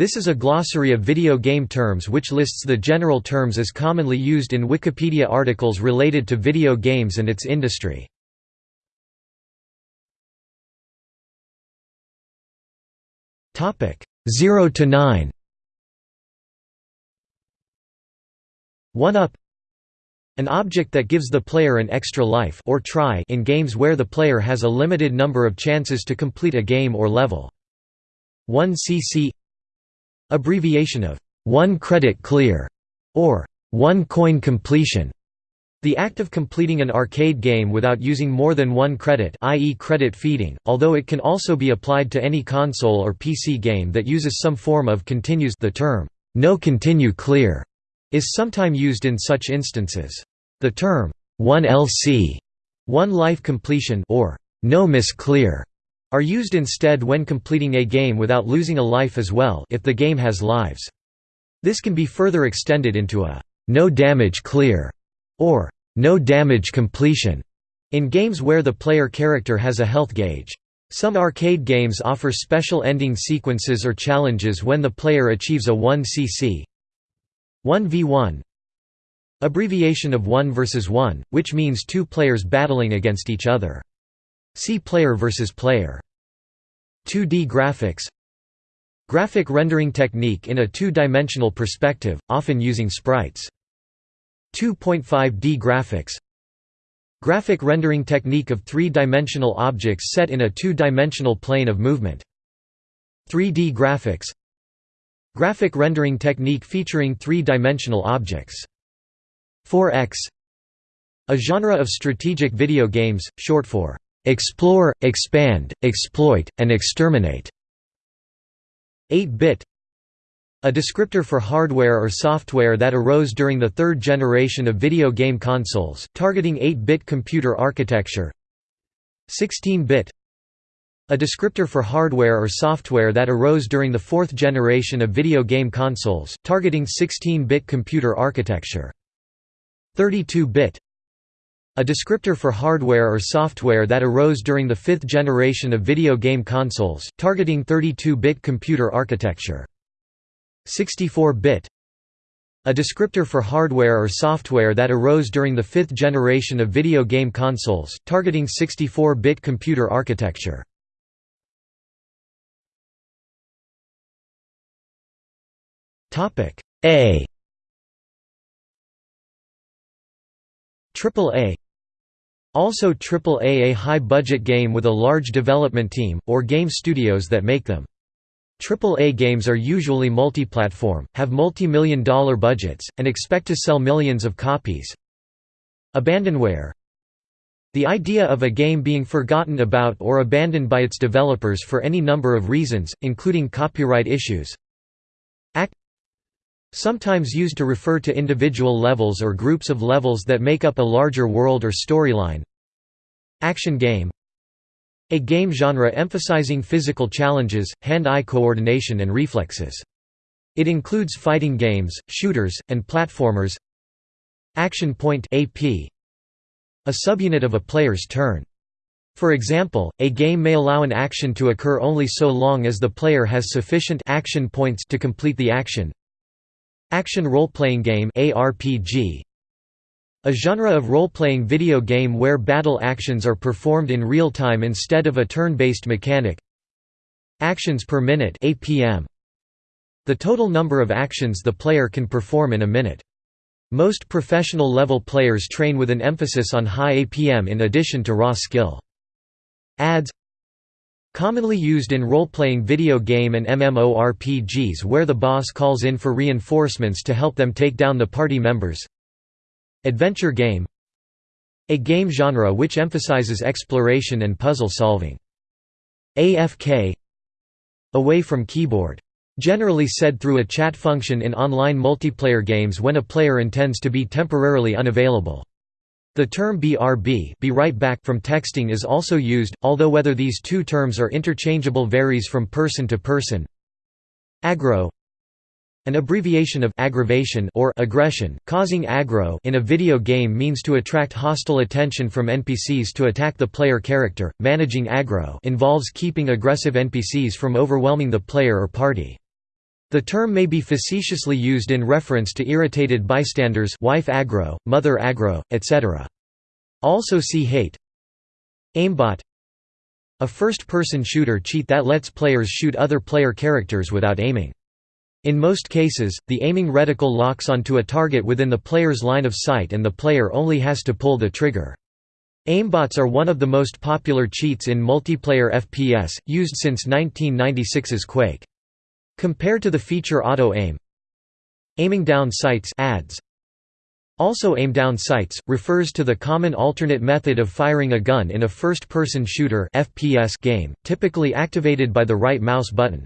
This is a glossary of video game terms which lists the general terms as commonly used in Wikipedia articles related to video games and its industry. Topic 0 to 9. 1 up an object that gives the player an extra life or try in games where the player has a limited number of chances to complete a game or level. 1 cc Abbreviation of 1 credit clear or 1 coin completion. The act of completing an arcade game without using more than one credit i.e. credit feeding, although it can also be applied to any console or PC game that uses some form of continues the term, no continue clear, is sometimes used in such instances. The term, 1 LC, 1 life completion or no miss clear are used instead when completing a game without losing a life as well if the game has lives. This can be further extended into a no damage clear or no damage completion in games where the player character has a health gauge. Some arcade games offer special ending sequences or challenges when the player achieves a 1cc 1v1 abbreviation of 1 versus 1, which means two players battling against each other. See player versus player. 2D graphics Graphic rendering technique in a two-dimensional perspective, often using sprites. 2.5D graphics Graphic rendering technique of three-dimensional objects set in a two-dimensional plane of movement. 3D graphics Graphic rendering technique featuring three-dimensional objects. 4X A genre of strategic video games, short for explore, expand, exploit, and exterminate. 8-bit a descriptor for hardware or software that arose during the third generation of video game consoles, targeting 8-bit computer architecture. 16-bit a descriptor for hardware or software that arose during the fourth generation of video game consoles, targeting 16-bit computer architecture. 32-bit a descriptor for hardware or software that arose during the fifth generation of video game consoles, targeting 32-bit computer architecture. 64-bit a descriptor for hardware or software that arose during the fifth generation of video game consoles, targeting 64-bit computer architecture. A Triple A Also Triple A high-budget game with a large development team, or game studios that make them. Triple A games are usually multi-platform, have multi-million dollar budgets, and expect to sell millions of copies. Abandonware The idea of a game being forgotten about or abandoned by its developers for any number of reasons, including copyright issues. Sometimes used to refer to individual levels or groups of levels that make up a larger world or storyline. Action game A game genre emphasizing physical challenges, hand-eye coordination and reflexes. It includes fighting games, shooters, and platformers Action point AP, a subunit of a player's turn. For example, a game may allow an action to occur only so long as the player has sufficient action points to complete the action. Action role-playing game ARPG a genre of role-playing video game where battle actions are performed in real time instead of a turn-based mechanic. Actions per minute APM. The total number of actions the player can perform in a minute. Most professional level players train with an emphasis on high APM in addition to raw skill. Ads Commonly used in role-playing video game and MMORPGs where the boss calls in for reinforcements to help them take down the party members. Adventure game A game genre which emphasizes exploration and puzzle solving. AFK Away from keyboard. Generally said through a chat function in online multiplayer games when a player intends to be temporarily unavailable. The term BRB be right back from texting is also used, although whether these two terms are interchangeable varies from person to person. Aggro an abbreviation of aggravation or aggression, causing aggro in a video game means to attract hostile attention from NPCs to attack the player character. Managing aggro involves keeping aggressive NPCs from overwhelming the player or party. The term may be facetiously used in reference to irritated bystanders wife aggro, mother aggro, etc. Also see hate Aimbot A first-person shooter cheat that lets players shoot other player characters without aiming. In most cases, the aiming reticle locks onto a target within the player's line of sight and the player only has to pull the trigger. Aimbots are one of the most popular cheats in multiplayer FPS, used since 1996's Quake. Compared to the feature auto-aim Aiming down sights ads. Also aim down sights, refers to the common alternate method of firing a gun in a first-person shooter FPS game, typically activated by the right mouse button.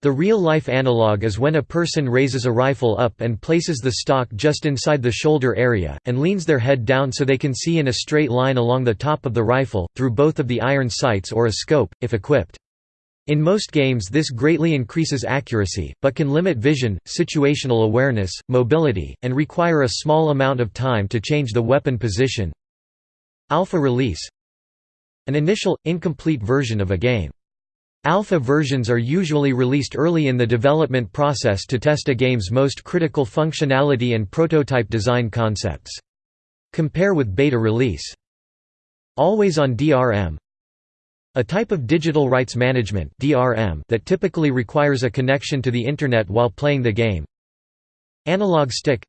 The real-life analog is when a person raises a rifle up and places the stock just inside the shoulder area, and leans their head down so they can see in a straight line along the top of the rifle, through both of the iron sights or a scope, if equipped. In most games this greatly increases accuracy, but can limit vision, situational awareness, mobility, and require a small amount of time to change the weapon position. Alpha release An initial, incomplete version of a game. Alpha versions are usually released early in the development process to test a game's most critical functionality and prototype design concepts. Compare with beta release. Always on DRM A type of digital rights management that typically requires a connection to the internet while playing the game. Analog stick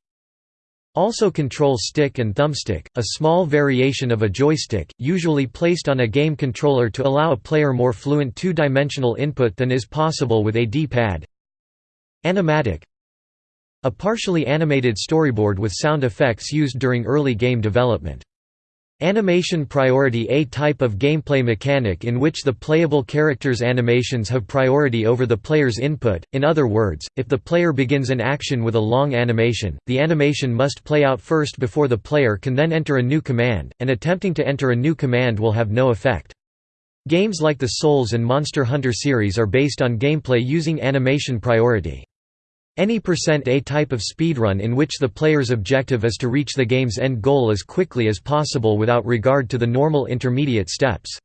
also control stick and thumbstick, a small variation of a joystick, usually placed on a game controller to allow a player more fluent two-dimensional input than is possible with a D-pad. Animatic A partially animated storyboard with sound effects used during early game development. Animation priority A type of gameplay mechanic in which the playable character's animations have priority over the player's input, in other words, if the player begins an action with a long animation, the animation must play out first before the player can then enter a new command, and attempting to enter a new command will have no effect. Games like the Souls and Monster Hunter series are based on gameplay using animation priority. Any percent %A type of speedrun in which the player's objective is to reach the game's end goal as quickly as possible without regard to the normal intermediate steps.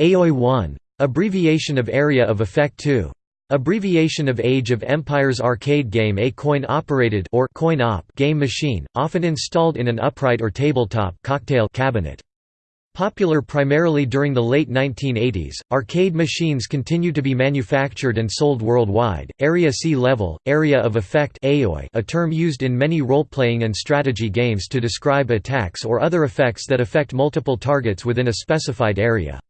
AOI 1. Abbreviation of Area of Effect 2. Abbreviation of Age of Empires arcade game A coin-operated or coin-op game machine, often installed in an upright or tabletop cocktail cabinet. Popular primarily during the late 1980s, arcade machines continued to be manufactured and sold worldwide. Area C level, area of effect a term used in many role-playing and strategy games to describe attacks or other effects that affect multiple targets within a specified area.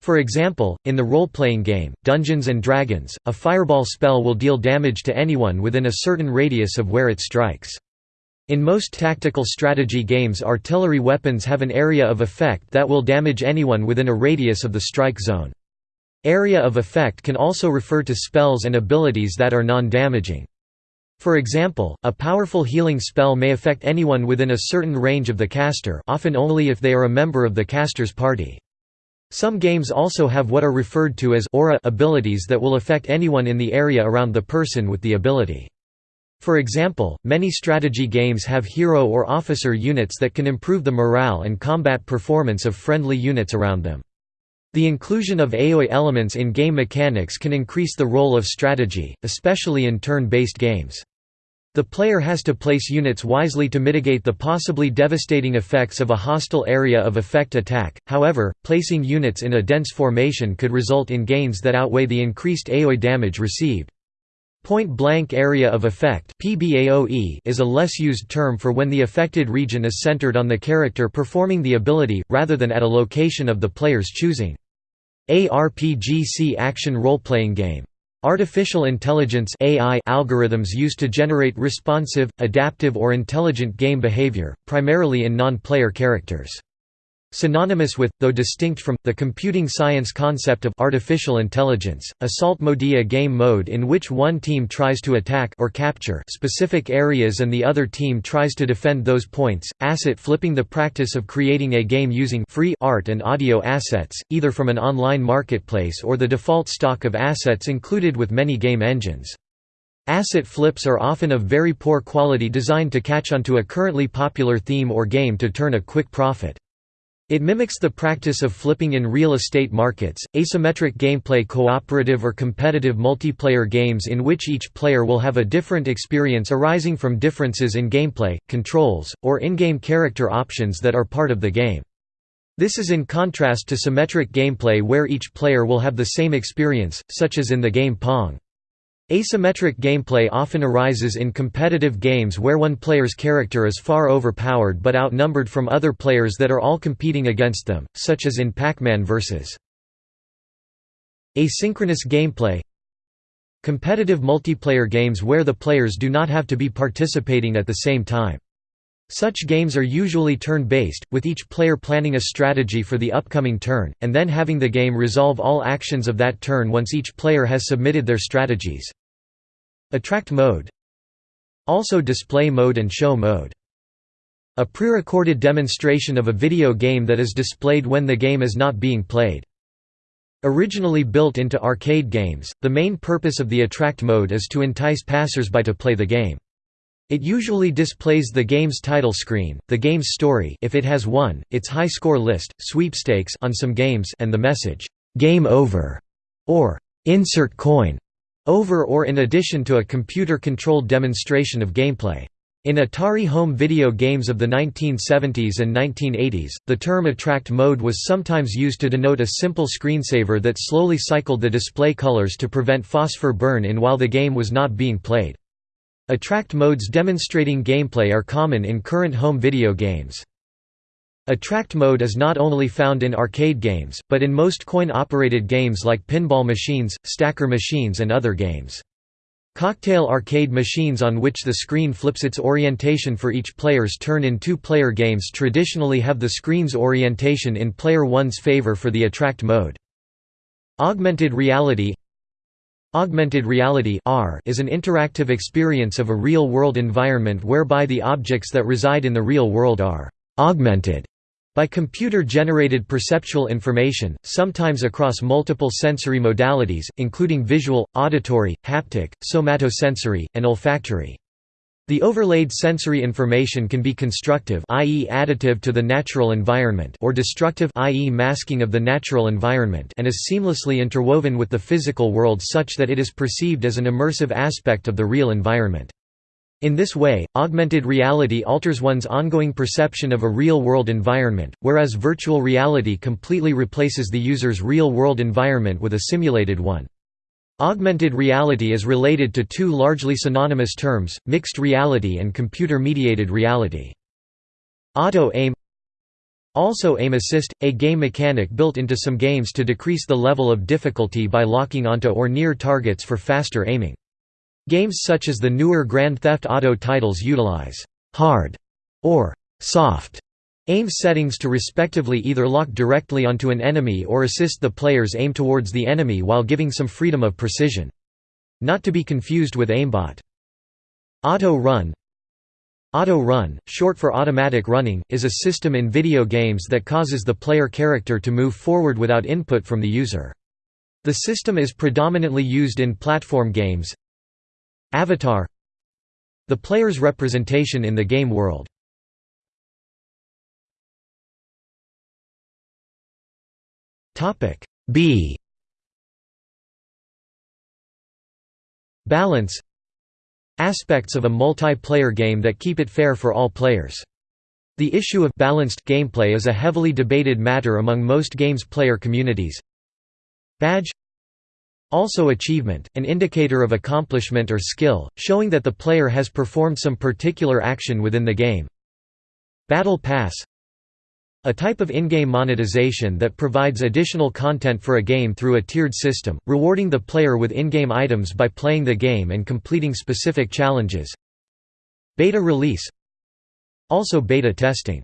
For example, in the role-playing game, Dungeons & Dragons, a fireball spell will deal damage to anyone within a certain radius of where it strikes. In most tactical strategy games artillery weapons have an area of effect that will damage anyone within a radius of the strike zone. Area of effect can also refer to spells and abilities that are non-damaging. For example, a powerful healing spell may affect anyone within a certain range of the caster often only if they are a member of the caster's party. Some games also have what are referred to as aura abilities that will affect anyone in the area around the person with the ability. For example, many strategy games have hero or officer units that can improve the morale and combat performance of friendly units around them. The inclusion of AoE elements in game mechanics can increase the role of strategy, especially in turn-based games. The player has to place units wisely to mitigate the possibly devastating effects of a hostile area of effect attack, however, placing units in a dense formation could result in gains that outweigh the increased AoE damage received. Point-blank area of effect is a less used term for when the affected region is centered on the character performing the ability, rather than at a location of the player's choosing. ARPGC action role-playing game. Artificial intelligence AI algorithms used to generate responsive, adaptive or intelligent game behavior, primarily in non-player characters. Synonymous with, though distinct from, the computing science concept of artificial intelligence, assault mode a game mode in which one team tries to attack or capture specific areas and the other team tries to defend those points, asset flipping the practice of creating a game using free art and audio assets, either from an online marketplace or the default stock of assets included with many game engines. Asset flips are often of very poor quality designed to catch onto a currently popular theme or game to turn a quick profit. It mimics the practice of flipping in real estate markets. Asymmetric gameplay cooperative or competitive multiplayer games in which each player will have a different experience arising from differences in gameplay, controls, or in-game character options that are part of the game. This is in contrast to symmetric gameplay where each player will have the same experience, such as in the game Pong. Asymmetric gameplay often arises in competitive games where one player's character is far overpowered but outnumbered from other players that are all competing against them, such as in Pac-Man vs. Asynchronous gameplay Competitive multiplayer games where the players do not have to be participating at the same time. Such games are usually turn-based, with each player planning a strategy for the upcoming turn, and then having the game resolve all actions of that turn once each player has submitted their strategies. Attract mode Also display mode and show mode. A pre-recorded demonstration of a video game that is displayed when the game is not being played. Originally built into arcade games, the main purpose of the Attract mode is to entice passers-by to play the game. It usually displays the game's title screen, the game's story if it has one, its high score list, sweepstakes on some games and the message, "'Game Over' or "'Insert Coin' over or in addition to a computer-controlled demonstration of gameplay. In Atari home video games of the 1970s and 1980s, the term attract mode was sometimes used to denote a simple screensaver that slowly cycled the display colors to prevent phosphor burn in while the game was not being played. Attract modes demonstrating gameplay are common in current home video games. Attract mode is not only found in arcade games, but in most coin-operated games like pinball machines, stacker machines and other games. Cocktail arcade machines on which the screen flips its orientation for each player's turn in two-player games traditionally have the screen's orientation in player 1's favor for the attract mode. Augmented reality Augmented reality is an interactive experience of a real-world environment whereby the objects that reside in the real world are «augmented» by computer-generated perceptual information, sometimes across multiple sensory modalities, including visual, auditory, haptic, somatosensory, and olfactory. The overlaid sensory information can be constructive i.e. additive to the natural environment or destructive i.e. masking of the natural environment and is seamlessly interwoven with the physical world such that it is perceived as an immersive aspect of the real environment. In this way, augmented reality alters one's ongoing perception of a real-world environment, whereas virtual reality completely replaces the user's real-world environment with a simulated one. Augmented reality is related to two largely synonymous terms, mixed reality and computer-mediated reality. Auto-aim Also aim assist, a game mechanic built into some games to decrease the level of difficulty by locking onto or near targets for faster aiming. Games such as the newer Grand Theft Auto titles utilize «hard» or «soft» Aim settings to respectively either lock directly onto an enemy or assist the player's aim towards the enemy while giving some freedom of precision. Not to be confused with aimbot. Auto Run Auto Run, short for automatic running, is a system in video games that causes the player character to move forward without input from the user. The system is predominantly used in platform games Avatar The player's representation in the game world Topic B Balance Aspects of a multiplayer game that keep it fair for all players. The issue of balanced gameplay is a heavily debated matter among most games player communities. Badge Also achievement, an indicator of accomplishment or skill, showing that the player has performed some particular action within the game. Battle Pass a type of in-game monetization that provides additional content for a game through a tiered system, rewarding the player with in-game items by playing the game and completing specific challenges. Beta release Also beta testing.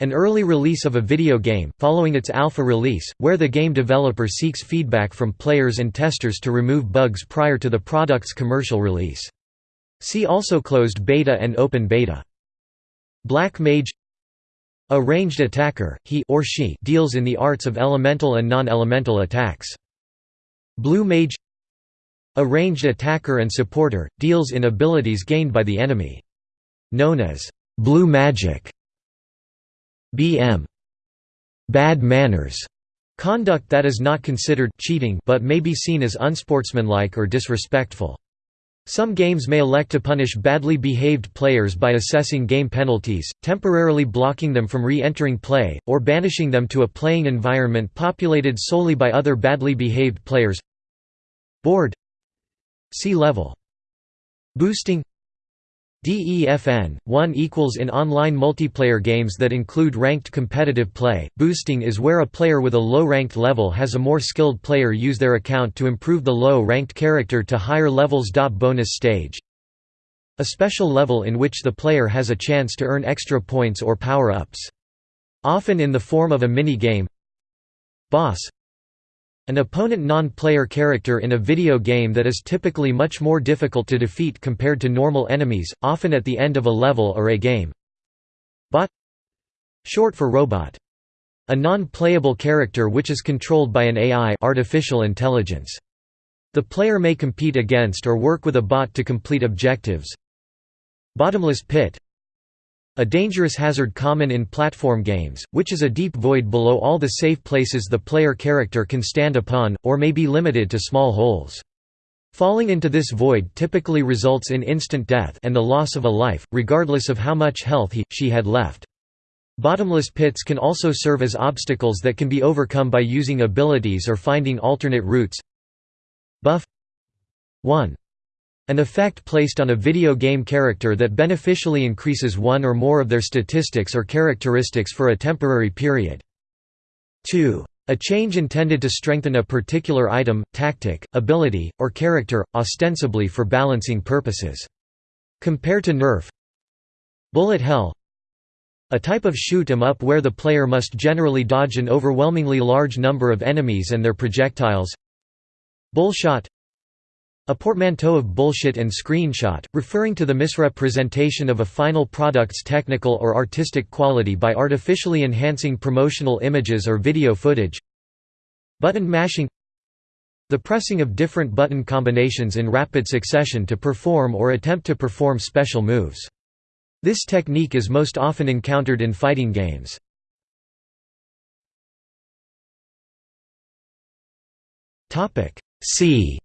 An early release of a video game, following its alpha release, where the game developer seeks feedback from players and testers to remove bugs prior to the product's commercial release. See also closed beta and open beta. Black Mage a ranged attacker, he or she deals in the arts of elemental and non-elemental attacks. Blue Mage A ranged attacker and supporter, deals in abilities gained by the enemy. Known as blue magic. BM bad manners conduct that is not considered cheating but may be seen as unsportsmanlike or disrespectful. Some games may elect to punish badly behaved players by assessing game penalties, temporarily blocking them from re-entering play, or banishing them to a playing environment populated solely by other badly behaved players. Board. See level Boosting DEFN 1 equals in online multiplayer games that include ranked competitive play. Boosting is where a player with a low ranked level has a more skilled player use their account to improve the low ranked character to higher levels. Bonus stage A special level in which the player has a chance to earn extra points or power ups. Often in the form of a mini game. Boss an opponent non-player character in a video game that is typically much more difficult to defeat compared to normal enemies, often at the end of a level or a game. Bot Short for robot. A non-playable character which is controlled by an AI artificial intelligence. The player may compete against or work with a bot to complete objectives. Bottomless pit a dangerous hazard common in platform games, which is a deep void below all the safe places the player character can stand upon, or may be limited to small holes. Falling into this void typically results in instant death and the loss of a life, regardless of how much health he, she had left. Bottomless pits can also serve as obstacles that can be overcome by using abilities or finding alternate routes. Buff 1 an effect placed on a video game character that beneficially increases one or more of their statistics or characteristics for a temporary period. 2. A change intended to strengthen a particular item, tactic, ability, or character, ostensibly for balancing purposes. Compare to Nerf Bullet Hell A type of shoot 'em up where the player must generally dodge an overwhelmingly large number of enemies and their projectiles Bullshot a portmanteau of bullshit and screenshot, referring to the misrepresentation of a final product's technical or artistic quality by artificially enhancing promotional images or video footage. Button mashing The pressing of different button combinations in rapid succession to perform or attempt to perform special moves. This technique is most often encountered in fighting games. C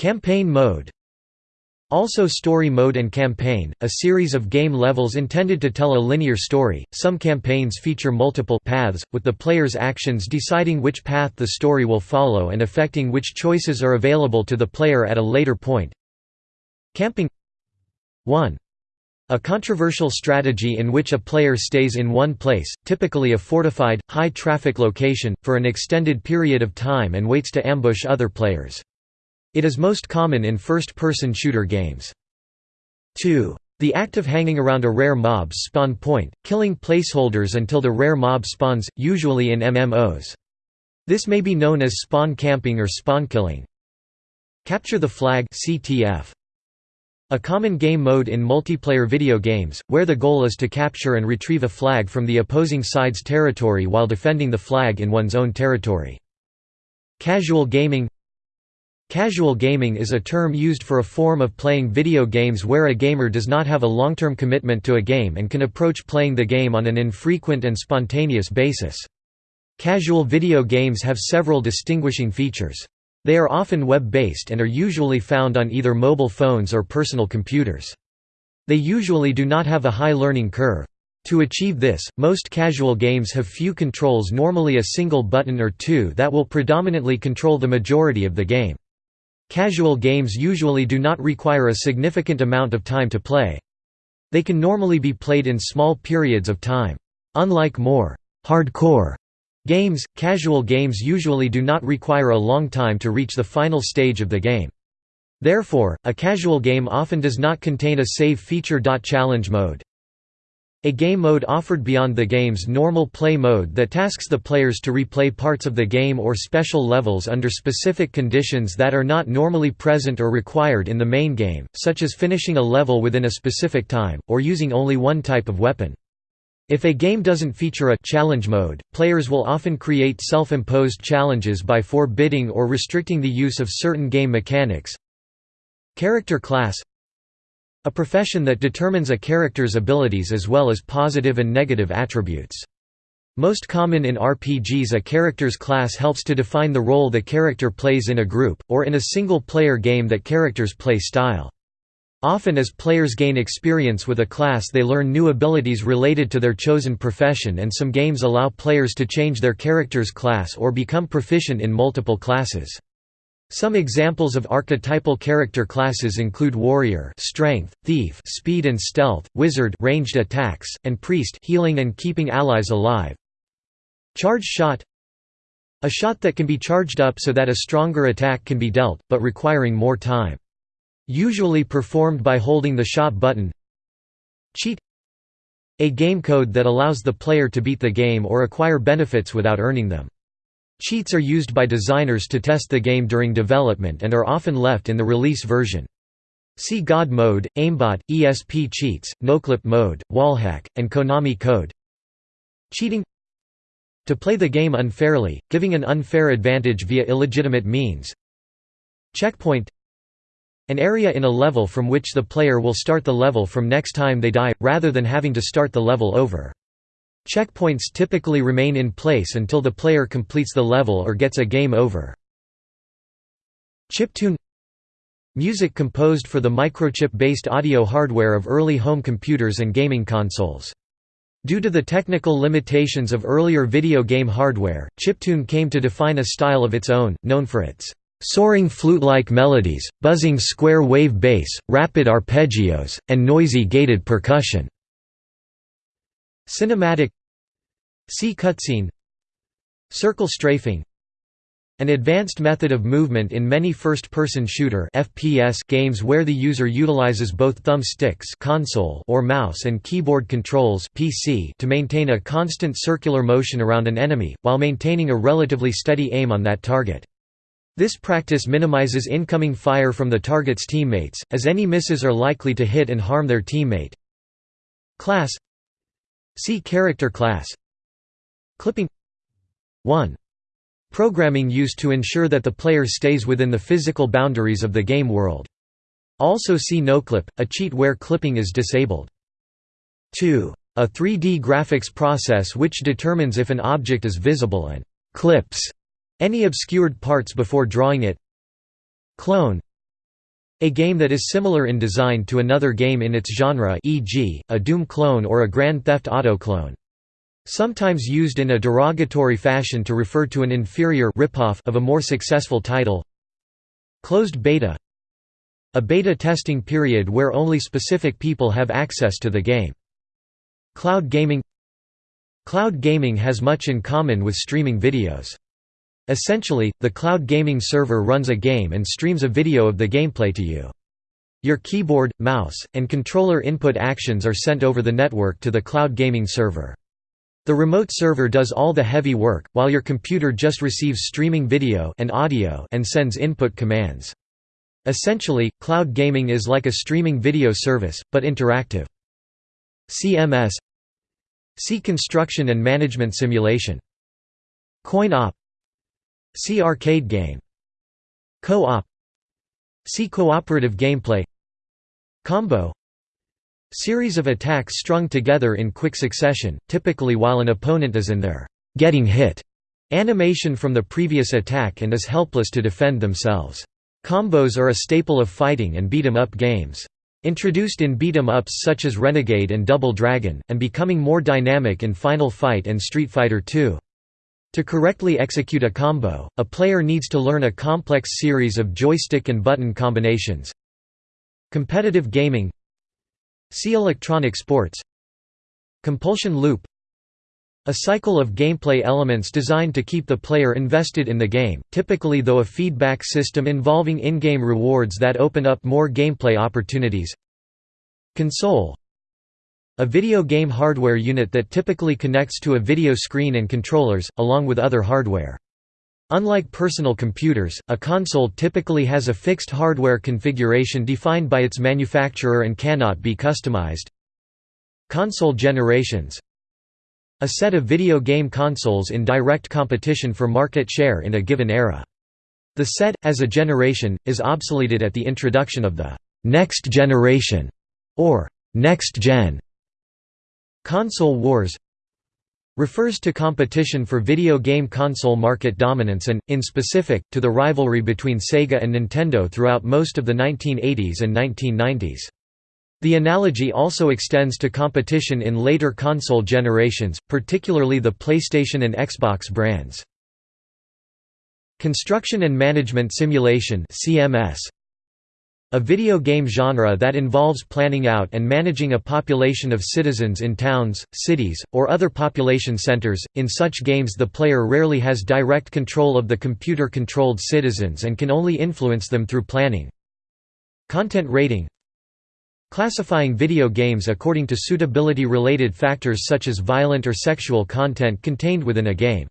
Campaign mode also story mode and campaign, a series of game levels intended to tell a linear story. Some campaigns feature multiple paths, with the player's actions deciding which path the story will follow and affecting which choices are available to the player at a later point. Camping 1. A controversial strategy in which a player stays in one place, typically a fortified, high-traffic location, for an extended period of time and waits to ambush other players. It is most common in first-person shooter games. 2. The act of hanging around a rare mob's spawn point, killing placeholders until the rare mob spawns, usually in MMOs. This may be known as spawn camping or spawn killing. Capture the flag CTF. A common game mode in multiplayer video games, where the goal is to capture and retrieve a flag from the opposing side's territory while defending the flag in one's own territory. Casual gaming Casual gaming is a term used for a form of playing video games where a gamer does not have a long-term commitment to a game and can approach playing the game on an infrequent and spontaneous basis. Casual video games have several distinguishing features. They are often web-based and are usually found on either mobile phones or personal computers. They usually do not have a high learning curve. To achieve this, most casual games have few controls normally a single button or two that will predominantly control the majority of the game. Casual games usually do not require a significant amount of time to play. They can normally be played in small periods of time. Unlike more hardcore games, casual games usually do not require a long time to reach the final stage of the game. Therefore, a casual game often does not contain a save feature. Challenge mode a game mode offered beyond the game's normal play mode that tasks the players to replay parts of the game or special levels under specific conditions that are not normally present or required in the main game, such as finishing a level within a specific time, or using only one type of weapon. If a game doesn't feature a challenge mode, players will often create self-imposed challenges by forbidding or restricting the use of certain game mechanics. Character class A profession that determines a character's abilities as well as positive and negative attributes. Most common in RPGs a character's class helps to define the role the character plays in a group, or in a single-player game that characters play style. Often as players gain experience with a class they learn new abilities related to their chosen profession and some games allow players to change their character's class or become proficient in multiple classes. Some examples of archetypal character classes include warrior, strength, thief, speed and stealth, wizard, ranged attacks, and priest, healing and keeping allies alive. Charge shot A shot that can be charged up so that a stronger attack can be dealt, but requiring more time. Usually performed by holding the shot button Cheat A game code that allows the player to beat the game or acquire benefits without earning them. Cheats are used by designers to test the game during development and are often left in the release version. See God mode, aimbot, ESP cheats, noclip mode, wallhack, and Konami code. Cheating To play the game unfairly, giving an unfair advantage via illegitimate means. Checkpoint An area in a level from which the player will start the level from next time they die, rather than having to start the level over. Checkpoints typically remain in place until the player completes the level or gets a game over. Chiptune Music composed for the microchip-based audio hardware of early home computers and gaming consoles. Due to the technical limitations of earlier video game hardware, chiptune came to define a style of its own, known for its soaring flute-like melodies, buzzing square wave bass, rapid arpeggios, and noisy gated percussion. Cinematic See cutscene Circle strafing An advanced method of movement in many first-person shooter FPS games where the user utilizes both thumbsticks console or mouse and keyboard controls PC to maintain a constant circular motion around an enemy, while maintaining a relatively steady aim on that target. This practice minimizes incoming fire from the target's teammates, as any misses are likely to hit and harm their teammate. Class See character class Clipping 1. Programming used to ensure that the player stays within the physical boundaries of the game world. Also see noclip, a cheat where clipping is disabled. 2. A 3D graphics process which determines if an object is visible and «clips» any obscured parts before drawing it. Clone a game that is similar in design to another game in its genre e.g., a Doom clone or a Grand Theft Auto clone. Sometimes used in a derogatory fashion to refer to an inferior ripoff of a more successful title. Closed beta A beta testing period where only specific people have access to the game. Cloud gaming Cloud gaming has much in common with streaming videos. Essentially, the cloud gaming server runs a game and streams a video of the gameplay to you. Your keyboard, mouse, and controller input actions are sent over the network to the cloud gaming server. The remote server does all the heavy work, while your computer just receives streaming video and audio and sends input commands. Essentially, cloud gaming is like a streaming video service, but interactive. CMS See Construction and Management Simulation Coin-op See arcade game. Co-op See cooperative gameplay Combo Series of attacks strung together in quick succession, typically while an opponent is in their «getting hit» animation from the previous attack and is helpless to defend themselves. Combos are a staple of fighting and beat-em-up games. Introduced in beat-em-ups such as Renegade and Double Dragon, and becoming more dynamic in Final Fight and Street Fighter II. To correctly execute a combo, a player needs to learn a complex series of joystick and button combinations. Competitive gaming. See electronic sports. Compulsion loop. A cycle of gameplay elements designed to keep the player invested in the game, typically though a feedback system involving in-game rewards that open up more gameplay opportunities. Console a video game hardware unit that typically connects to a video screen and controllers, along with other hardware. Unlike personal computers, a console typically has a fixed hardware configuration defined by its manufacturer and cannot be customized. Console generations A set of video game consoles in direct competition for market share in a given era. The set, as a generation, is obsoleted at the introduction of the next generation or next gen. Console wars refers to competition for video game console market dominance and, in specific, to the rivalry between Sega and Nintendo throughout most of the 1980s and 1990s. The analogy also extends to competition in later console generations, particularly the PlayStation and Xbox brands. Construction and Management Simulation CMS a video game genre that involves planning out and managing a population of citizens in towns, cities, or other population centers. In such games, the player rarely has direct control of the computer controlled citizens and can only influence them through planning. Content rating Classifying video games according to suitability related factors such as violent or sexual content contained within a game.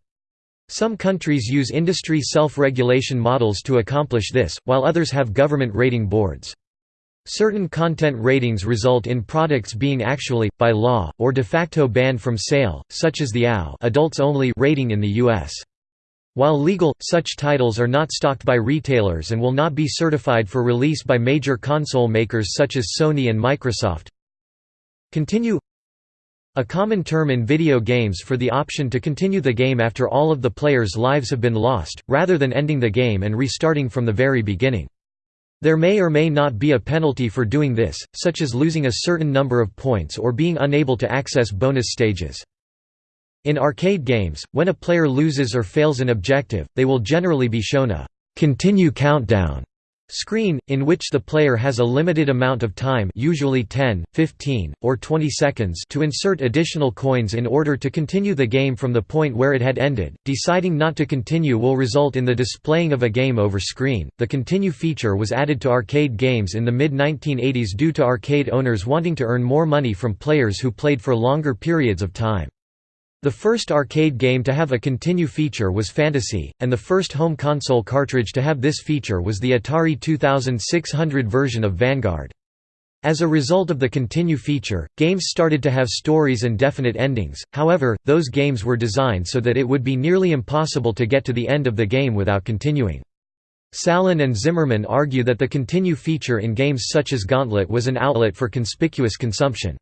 Some countries use industry self-regulation models to accomplish this, while others have government rating boards. Certain content ratings result in products being actually, by law, or de facto banned from sale, such as the AO adults only rating in the U.S. While legal, such titles are not stocked by retailers and will not be certified for release by major console makers such as Sony and Microsoft. Continue a common term in video games for the option to continue the game after all of the player's lives have been lost, rather than ending the game and restarting from the very beginning. There may or may not be a penalty for doing this, such as losing a certain number of points or being unable to access bonus stages. In arcade games, when a player loses or fails an objective, they will generally be shown a «continue countdown» Screen, in which the player has a limited amount of time usually 10, 15, or 20 seconds to insert additional coins in order to continue the game from the point where it had ended. Deciding not to continue will result in the displaying of a game over screen. The continue feature was added to arcade games in the mid-1980s due to arcade owners wanting to earn more money from players who played for longer periods of time. The first arcade game to have a continue feature was Fantasy, and the first home console cartridge to have this feature was the Atari 2600 version of Vanguard. As a result of the continue feature, games started to have stories and definite endings, however, those games were designed so that it would be nearly impossible to get to the end of the game without continuing. Salen and Zimmerman argue that the continue feature in games such as Gauntlet was an outlet for conspicuous consumption.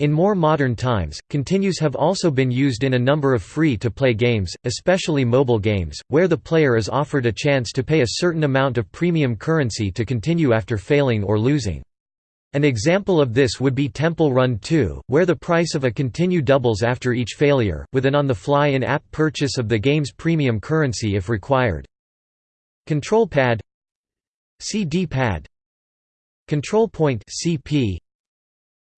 In more modern times, continues have also been used in a number of free-to-play games, especially mobile games, where the player is offered a chance to pay a certain amount of premium currency to continue after failing or losing. An example of this would be Temple Run 2, where the price of a continue doubles after each failure, with an on-the-fly in-app purchase of the game's premium currency if required. Control Pad CD Pad Control Point CP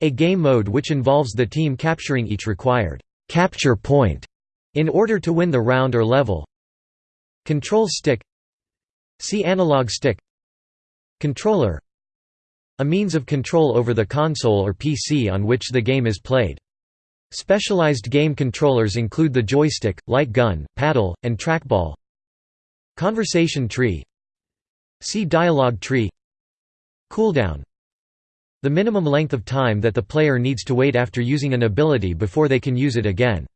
a game mode which involves the team capturing each required capture point in order to win the round or level. Control stick See analog stick Controller A means of control over the console or PC on which the game is played. Specialized game controllers include the joystick, light gun, paddle, and trackball. Conversation tree See dialogue tree Cooldown the minimum length of time that the player needs to wait after using an ability before they can use it again.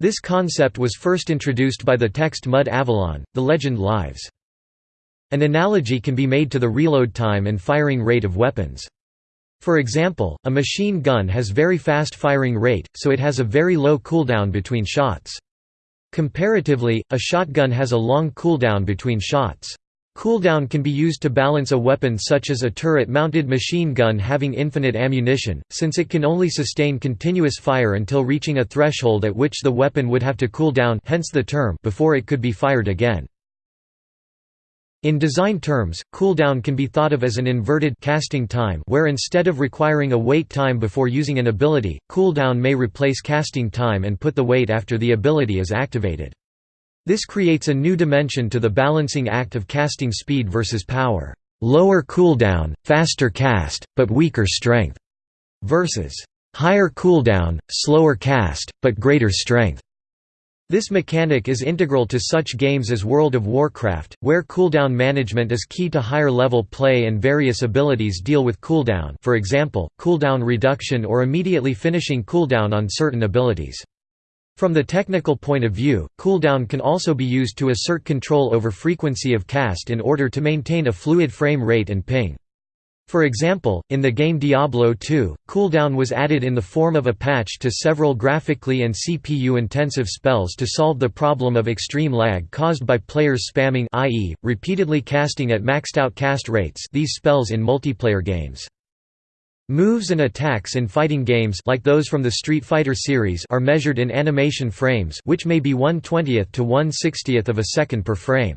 This concept was first introduced by the text Mud Avalon, The Legend Lives. An analogy can be made to the reload time and firing rate of weapons. For example, a machine gun has very fast firing rate, so it has a very low cooldown between shots. Comparatively, a shotgun has a long cooldown between shots. Cooldown can be used to balance a weapon such as a turret-mounted machine gun having infinite ammunition, since it can only sustain continuous fire until reaching a threshold at which the weapon would have to cool down hence the term before it could be fired again. In design terms, cooldown can be thought of as an inverted casting time where instead of requiring a wait time before using an ability, cooldown may replace casting time and put the wait after the ability is activated. This creates a new dimension to the balancing act of casting speed versus power. Lower cooldown, faster cast, but weaker strength, versus higher cooldown, slower cast, but greater strength. This mechanic is integral to such games as World of Warcraft, where cooldown management is key to higher-level play and various abilities deal with cooldown for example, cooldown reduction or immediately finishing cooldown on certain abilities. From the technical point of view, cooldown can also be used to assert control over frequency of cast in order to maintain a fluid frame rate and ping. For example, in the game Diablo II, cooldown was added in the form of a patch to several graphically and CPU-intensive spells to solve the problem of extreme lag caused by players spamming i.e., repeatedly casting at maxed-out cast rates these spells in multiplayer games. Moves and attacks in fighting games like those from the Street Fighter series are measured in animation frames which may be 1 20th to 1 60th of a second per frame.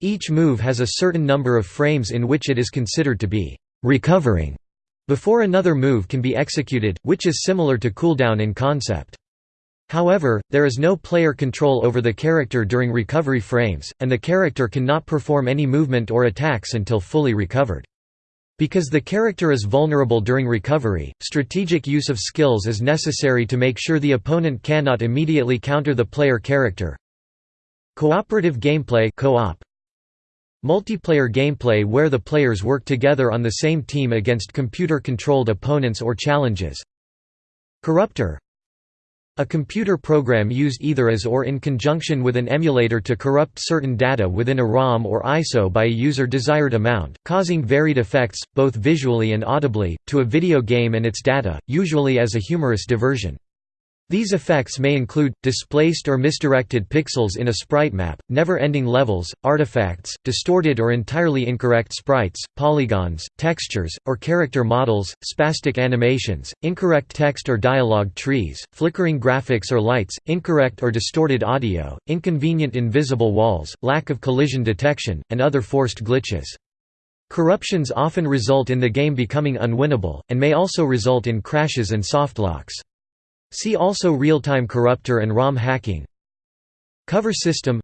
Each move has a certain number of frames in which it is considered to be recovering before another move can be executed, which is similar to cooldown in concept. However, there is no player control over the character during recovery frames, and the character cannot perform any movement or attacks until fully recovered. Because the character is vulnerable during recovery, strategic use of skills is necessary to make sure the opponent cannot immediately counter the player character. Cooperative gameplay co-op Multiplayer gameplay where the players work together on the same team against computer-controlled opponents or challenges. Corruptor A computer program used either as or in conjunction with an emulator to corrupt certain data within a ROM or ISO by a user desired amount, causing varied effects, both visually and audibly, to a video game and its data, usually as a humorous diversion. These effects may include, displaced or misdirected pixels in a sprite map, never-ending levels, artifacts, distorted or entirely incorrect sprites, polygons, textures, or character models, spastic animations, incorrect text or dialogue trees, flickering graphics or lights, incorrect or distorted audio, inconvenient invisible walls, lack of collision detection, and other forced glitches. Corruptions often result in the game becoming unwinnable, and may also result in crashes and softlocks. See also real-time corruptor and ROM hacking. Cover system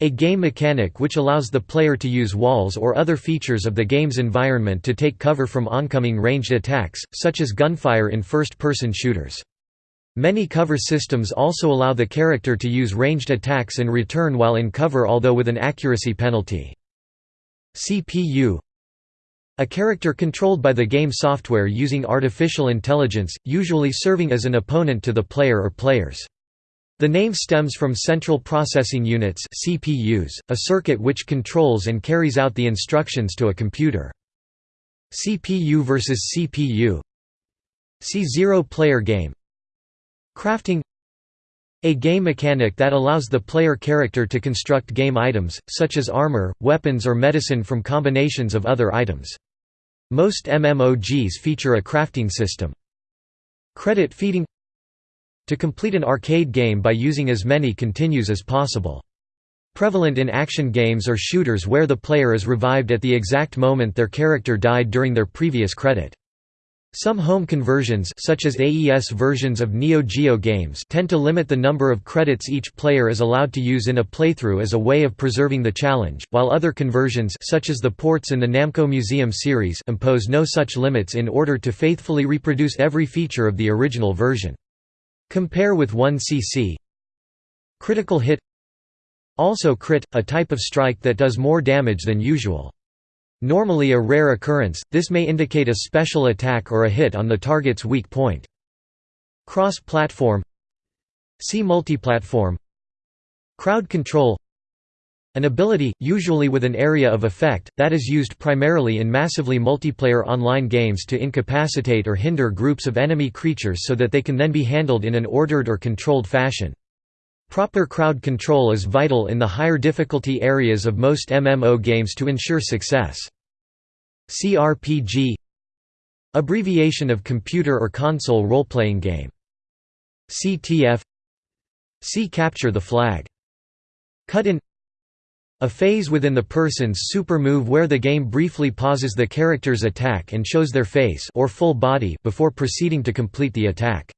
A game mechanic which allows the player to use walls or other features of the game's environment to take cover from oncoming ranged attacks, such as gunfire in first-person shooters. Many cover systems also allow the character to use ranged attacks in return while in cover although with an accuracy penalty. CPU a character controlled by the game software using artificial intelligence, usually serving as an opponent to the player or players. The name stems from Central Processing Units CPUs, a circuit which controls and carries out the instructions to a computer. CPU versus CPU C0 player game Crafting a game mechanic that allows the player character to construct game items, such as armor, weapons or medicine from combinations of other items. Most MMOGs feature a crafting system. Credit feeding To complete an arcade game by using as many continues as possible. Prevalent in action games or shooters where the player is revived at the exact moment their character died during their previous credit. Some home conversions such as AES versions of Neo Geo games tend to limit the number of credits each player is allowed to use in a playthrough as a way of preserving the challenge, while other conversions such as the ports in the Namco Museum series impose no such limits in order to faithfully reproduce every feature of the original version. Compare with 1cc Critical hit Also crit, a type of strike that does more damage than usual. Normally a rare occurrence, this may indicate a special attack or a hit on the target's weak point. Cross-platform See multiplatform Crowd control An ability, usually with an area of effect, that is used primarily in massively multiplayer online games to incapacitate or hinder groups of enemy creatures so that they can then be handled in an ordered or controlled fashion. Proper crowd control is vital in the higher difficulty areas of most MMO games to ensure success. CRPG Abbreviation of Computer or Console Role-Playing Game. CTF See Capture the Flag. Cut-in A phase within the person's super move where the game briefly pauses the character's attack and shows their face or full body before proceeding to complete the attack.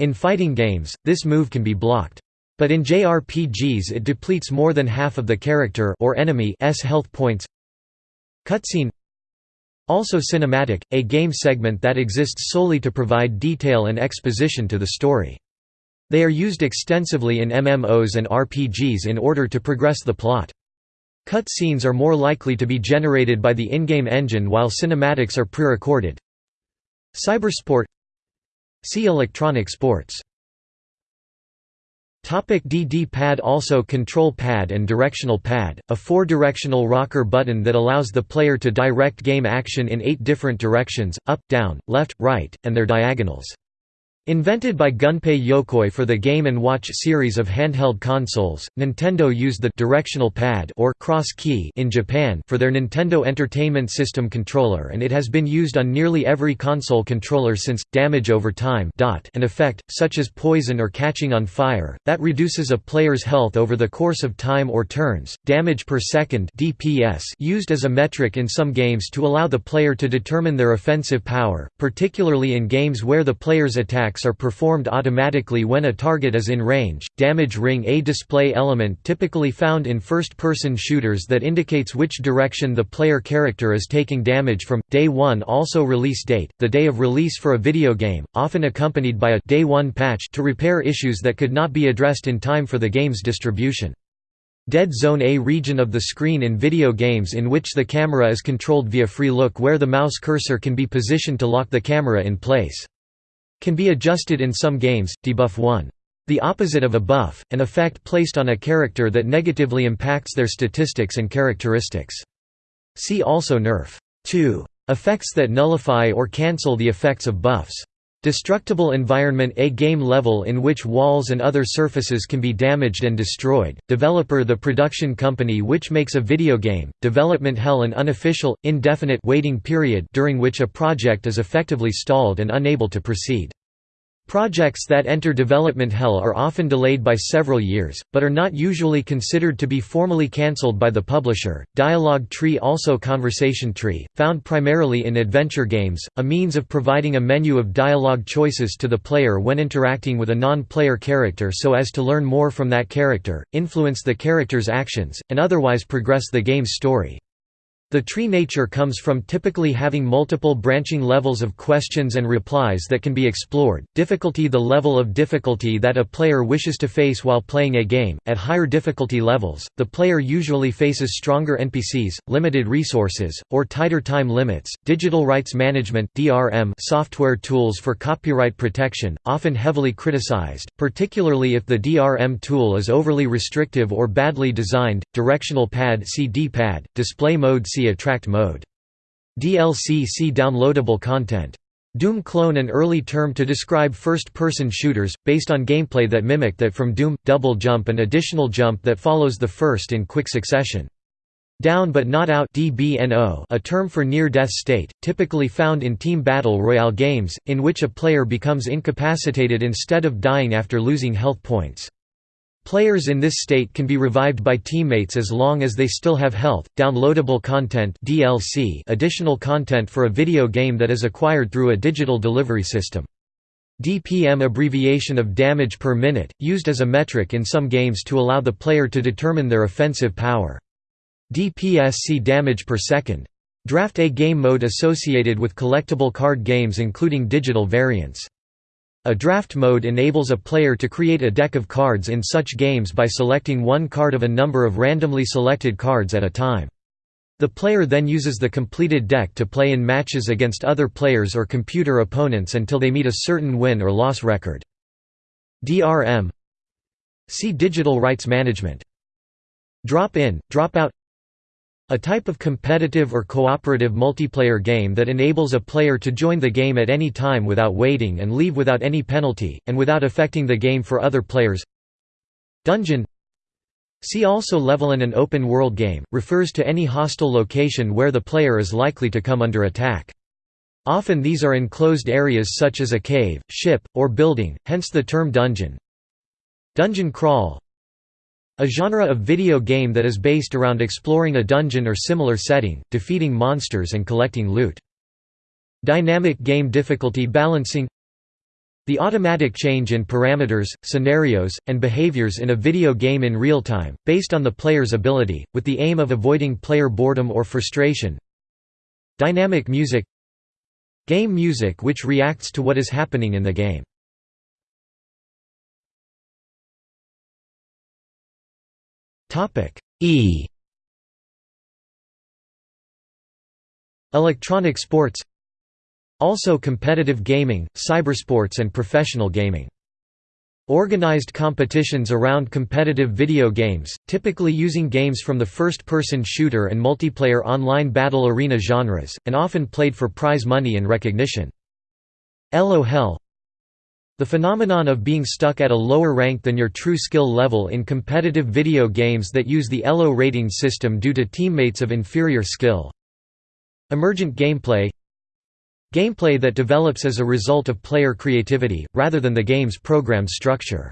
In fighting games, this move can be blocked. But in JRPGs it depletes more than half of the character or enemy's health points. Cutscene Also cinematic, a game segment that exists solely to provide detail and exposition to the story. They are used extensively in MMOs and RPGs in order to progress the plot. Cutscenes are more likely to be generated by the in-game engine while cinematics are pre-recorded. Cybersport See electronic sports DD pad Also control pad and directional pad, a four-directional rocker button that allows the player to direct game action in eight different directions, up, down, left, right, and their diagonals. Invented by Gunpei Yokoi for the Game & Watch series of handheld consoles, Nintendo used the «directional pad» or «cross key» in Japan for their Nintendo Entertainment System controller and it has been used on nearly every console controller since. Damage over time an effect, such as poison or catching on fire, that reduces a player's health over the course of time or turns, damage per second DPS used as a metric in some games to allow the player to determine their offensive power, particularly in games where the player's attack attacks are performed automatically when a target is in range. Damage ring A display element typically found in first-person shooters that indicates which direction the player character is taking damage from. Day 1 also release date, the day of release for a video game, often accompanied by a Day 1 patch to repair issues that could not be addressed in time for the game's distribution. Dead Zone A region of the screen in video games in which the camera is controlled via free look where the mouse cursor can be positioned to lock the camera in place. Can be adjusted in some games, debuff 1. The opposite of a buff, an effect placed on a character that negatively impacts their statistics and characteristics. See also nerf. 2. Effects that nullify or cancel the effects of buffs. Destructible environment A game level in which walls and other surfaces can be damaged and destroyed. Developer The production company which makes a video game. Development hell An unofficial, indefinite waiting period during which a project is effectively stalled and unable to proceed. Projects that enter development hell are often delayed by several years, but are not usually considered to be formally cancelled by the publisher. Dialogue tree Also conversation tree, found primarily in adventure games, a means of providing a menu of dialogue choices to the player when interacting with a non-player character so as to learn more from that character, influence the character's actions, and otherwise progress the game's story. The tree nature comes from typically having multiple branching levels of questions and replies that can be explored. Difficulty The level of difficulty that a player wishes to face while playing a game. At higher difficulty levels, the player usually faces stronger NPCs, limited resources, or tighter time limits. Digital rights management (DRM) software tools for copyright protection, often heavily criticized, particularly if the DRM tool is overly restrictive or badly designed. Directional pad (CD D-pad), display mode Attract mode. DLC see Downloadable content. Doom clone an early term to describe first-person shooters, based on gameplay that mimic that from Doom, double jump and additional jump that follows the first in quick succession. Down but not out DBNO a term for near-death state, typically found in team battle royale games, in which a player becomes incapacitated instead of dying after losing health points. Players in this state can be revived by teammates as long as they still have health. Downloadable content (DLC), additional content for a video game that is acquired through a digital delivery system. DPM abbreviation of damage per minute, used as a metric in some games to allow the player to determine their offensive power. DPS see damage per second. Draft A game mode associated with collectible card games including digital variants. A draft mode enables a player to create a deck of cards in such games by selecting one card of a number of randomly selected cards at a time. The player then uses the completed deck to play in matches against other players or computer opponents until they meet a certain win or loss record. DRM See Digital Rights Management. Drop-in, drop-out a type of competitive or cooperative multiplayer game that enables a player to join the game at any time without waiting and leave without any penalty, and without affecting the game for other players Dungeon See also level in an open-world game, refers to any hostile location where the player is likely to come under attack. Often these are enclosed areas such as a cave, ship, or building, hence the term dungeon. Dungeon crawl a genre of video game that is based around exploring a dungeon or similar setting, defeating monsters and collecting loot. Dynamic game difficulty balancing The automatic change in parameters, scenarios, and behaviors in a video game in real time, based on the player's ability, with the aim of avoiding player boredom or frustration. Dynamic music Game music which reacts to what is happening in the game. E. Electronic sports. Also competitive gaming, cybersports and professional gaming. Organized competitions around competitive video games, typically using games from the first-person shooter and multiplayer online battle arena genres, and often played for prize money and recognition. Elo The phenomenon of being stuck at a lower rank than your true skill level in competitive video games that use the Elo rating system due to teammates of inferior skill. Emergent gameplay Gameplay that develops as a result of player creativity, rather than the game's programmed structure.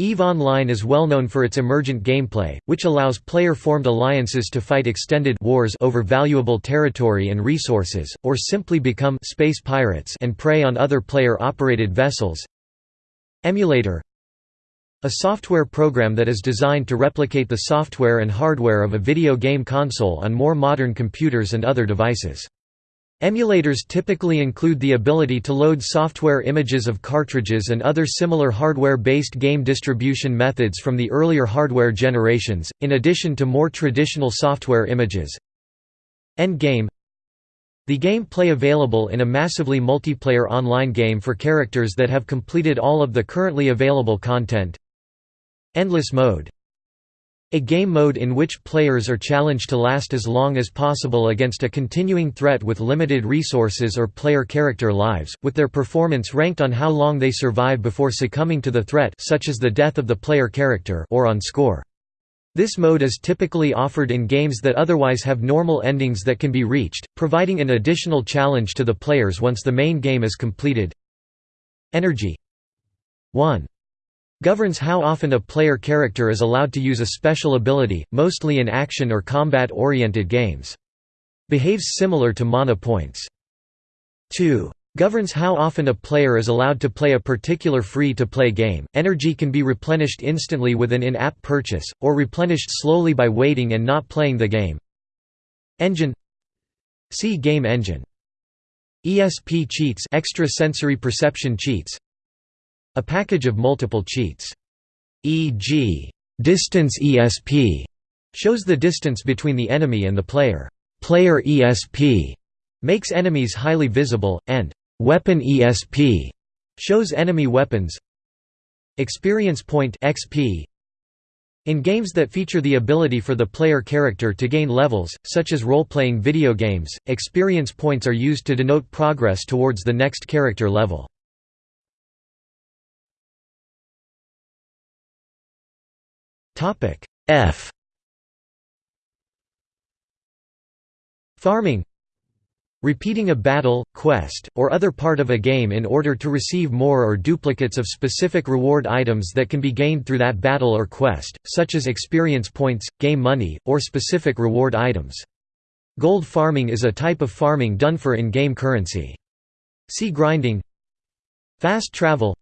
EVE Online is well known for its emergent gameplay, which allows player-formed alliances to fight extended wars over valuable territory and resources, or simply become space pirates and prey on other player-operated vessels. Emulator A software program that is designed to replicate the software and hardware of a video game console on more modern computers and other devices. Emulators typically include the ability to load software images of cartridges and other similar hardware-based game distribution methods from the earlier hardware generations, in addition to more traditional software images. Endgame The gameplay available in a massively multiplayer online game for characters that have completed all of the currently available content. Endless mode a game mode in which players are challenged to last as long as possible against a continuing threat with limited resources or player character lives, with their performance ranked on how long they survive before succumbing to the threat such as the death of the player character or on score. This mode is typically offered in games that otherwise have normal endings that can be reached, providing an additional challenge to the players once the main game is completed. Energy 1 governs how often a player character is allowed to use a special ability, mostly in action or combat-oriented games. Behaves similar to mana points. 2 governs how often a player is allowed to play a particular free-to-play game. Energy can be replenished instantly with an in-app purchase, or replenished slowly by waiting and not playing the game. Engine See Game Engine. ESP cheats extra sensory perception cheats a package of multiple cheats. E.g. distance ESP shows the distance between the enemy and the player. Player ESP makes enemies highly visible, and weapon ESP shows enemy weapons. Experience point XP in games that feature the ability for the player character to gain levels, such as role-playing video games, experience points are used to denote progress towards the next character level. F Farming Repeating a battle, quest, or other part of a game in order to receive more or duplicates of specific reward items that can be gained through that battle or quest, such as experience points, game money, or specific reward items. Gold farming is a type of farming done for in-game currency. See grinding Fast travel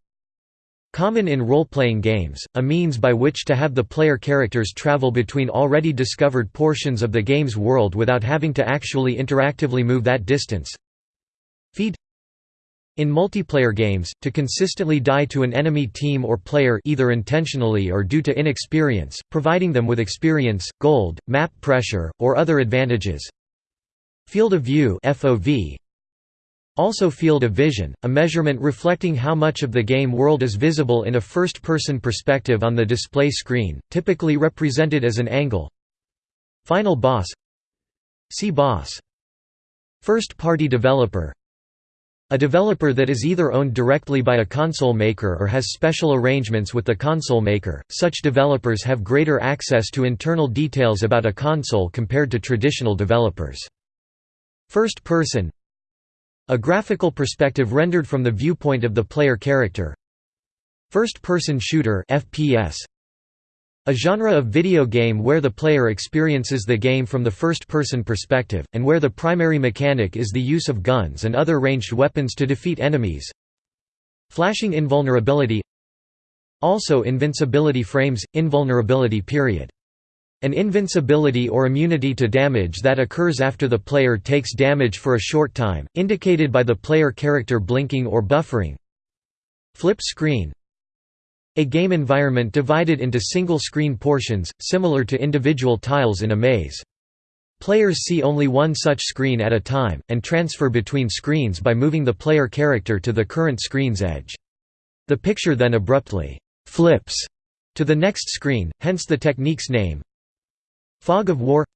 Common in role-playing games, a means by which to have the player characters travel between already discovered portions of the game's world without having to actually interactively move that distance. Feed in multiplayer games, to consistently die to an enemy team or player either intentionally or due to inexperience, providing them with experience, gold, map pressure, or other advantages. Field of view FOV, also field of vision, a measurement reflecting how much of the game world is visible in a first-person perspective on the display screen, typically represented as an angle. Final boss See boss. First-party developer A developer that is either owned directly by a console maker or has special arrangements with the console maker, such developers have greater access to internal details about a console compared to traditional developers. First person a graphical perspective rendered from the viewpoint of the player character. First-person shooter FPS a genre of video game where the player experiences the game from the first-person perspective, and where the primary mechanic is the use of guns and other ranged weapons to defeat enemies. Flashing invulnerability. Also invincibility frames, invulnerability period an invincibility or immunity to damage that occurs after the player takes damage for a short time, indicated by the player character blinking or buffering. Flip screen A game environment divided into single-screen portions, similar to individual tiles in a maze. Players see only one such screen at a time, and transfer between screens by moving the player character to the current screen's edge. The picture then abruptly «flips» to the next screen, hence the technique's name. Fog of War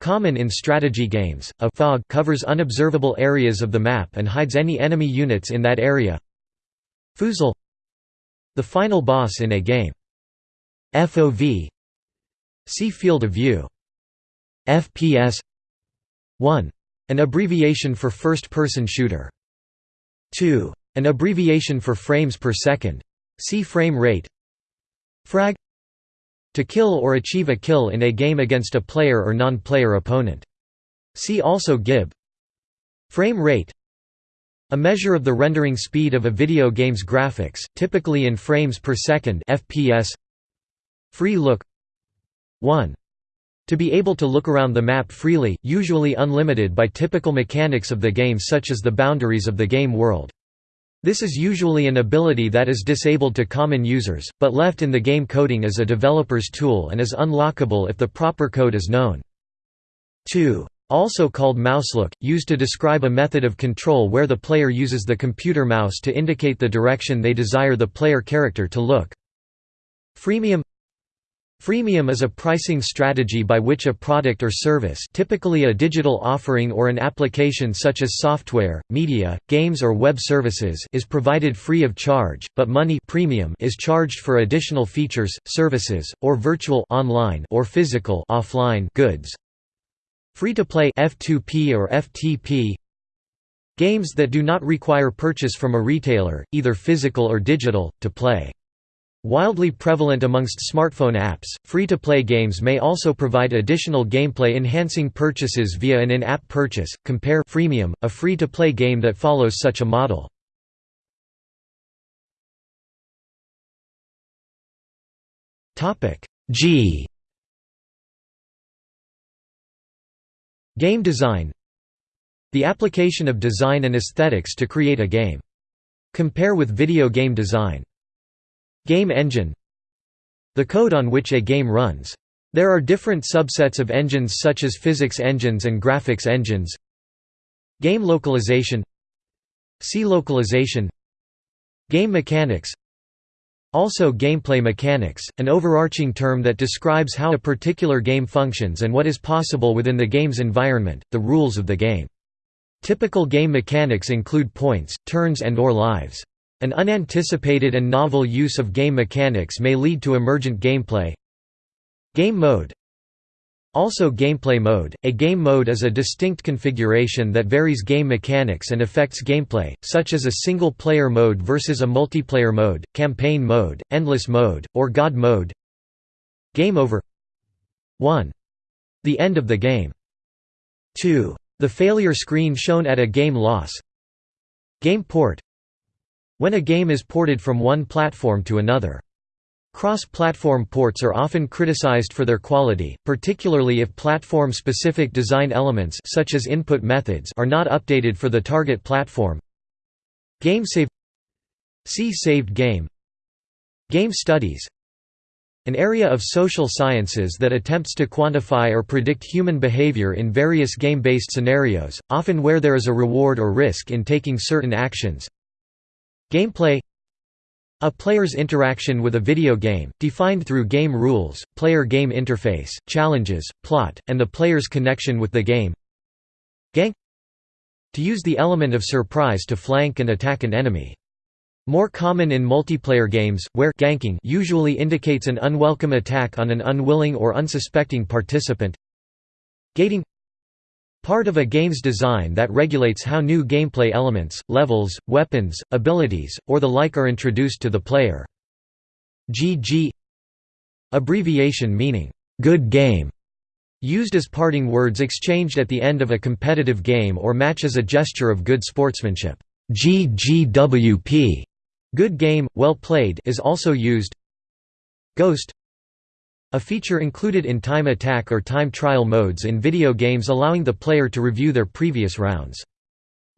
Common in strategy games, a fog covers unobservable areas of the map and hides any enemy units in that area. Foozle The final boss in a game. FOV See Field of View. FPS 1. An abbreviation for first-person shooter. 2. An abbreviation for frames per second. See frame rate. Frag to kill or achieve a kill in a game against a player or non-player opponent. See also GIB Frame rate a measure of the rendering speed of a video game's graphics, typically in frames per second FPS. Free look 1. To be able to look around the map freely, usually unlimited by typical mechanics of the game such as the boundaries of the game world. This is usually an ability that is disabled to common users, but left in the game coding as a developer's tool and is unlockable if the proper code is known. 2. Also called mouselook, used to describe a method of control where the player uses the computer mouse to indicate the direction they desire the player character to look. Freemium Freemium is a pricing strategy by which a product or service typically a digital offering or an application such as software, media, games or web services is provided free of charge, but money premium is charged for additional features, services, or virtual online or physical offline goods. Free-to-play F2P or FTP Games that do not require purchase from a retailer, either physical or digital, to play. Wildly prevalent amongst smartphone apps, free-to-play games may also provide additional gameplay-enhancing purchases via an in-app purchase. Compare Freemium, a free-to-play game that follows such a model. Topic G Game design The application of design and aesthetics to create a game. Compare with video game design. Game engine The code on which a game runs. There are different subsets of engines such as physics engines and graphics engines. Game localization See localization Game mechanics also gameplay mechanics, an overarching term that describes how a particular game functions and what is possible within the game's environment, the rules of the game. Typical game mechanics include points, turns and or lives. An unanticipated and novel use of game mechanics may lead to emergent gameplay. Game mode Also gameplay mode, a game mode is a distinct configuration that varies game mechanics and affects gameplay, such as a single-player mode versus a multiplayer mode, campaign mode, endless mode, or God mode. Game over 1. The end of the game. 2. The failure screen shown at a game loss. Game port when a game is ported from one platform to another. Cross-platform ports are often criticized for their quality, particularly if platform-specific design elements such as input methods are not updated for the target platform. Game save See saved game Game studies An area of social sciences that attempts to quantify or predict human behavior in various game-based scenarios, often where there is a reward or risk in taking certain actions. Gameplay a player's interaction with a video game, defined through game rules, player-game interface, challenges, plot, and the player's connection with the game Gank To use the element of surprise to flank and attack an enemy. More common in multiplayer games, where ganking usually indicates an unwelcome attack on an unwilling or unsuspecting participant Gating Part of a game's design that regulates how new gameplay elements, levels, weapons, abilities, or the like are introduced to the player. GG Abbreviation meaning, "'good game' used as parting words exchanged at the end of a competitive game or match as a gesture of good sportsmanship. GGWP good game, well played is also used Ghost a feature included in time attack or time trial modes in video games allowing the player to review their previous rounds.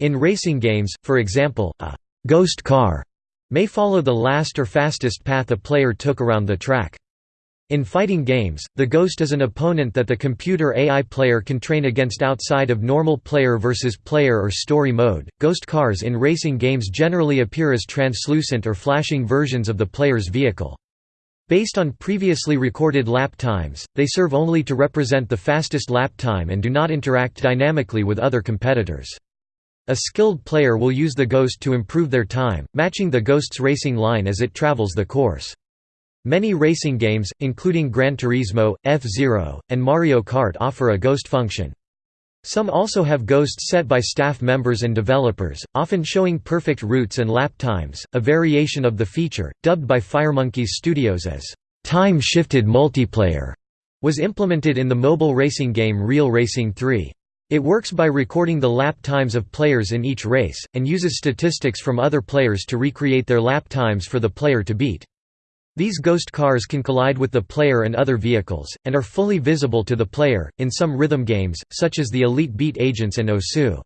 In racing games, for example, a «ghost car» may follow the last or fastest path a player took around the track. In fighting games, the Ghost is an opponent that the computer AI player can train against outside of normal player versus player or story mode. Ghost cars in racing games generally appear as translucent or flashing versions of the player's vehicle. Based on previously recorded lap times, they serve only to represent the fastest lap time and do not interact dynamically with other competitors. A skilled player will use the Ghost to improve their time, matching the Ghost's racing line as it travels the course. Many racing games, including Gran Turismo, F-Zero, and Mario Kart offer a ghost function. Some also have ghosts set by staff members and developers, often showing perfect routes and lap times. A variation of the feature, dubbed by Firemonkeys Studios as time-shifted multiplayer, was implemented in the mobile racing game Real Racing 3. It works by recording the lap times of players in each race, and uses statistics from other players to recreate their lap times for the player to beat. These ghost cars can collide with the player and other vehicles, and are fully visible to the player, in some rhythm games, such as the Elite Beat Agents and Osu.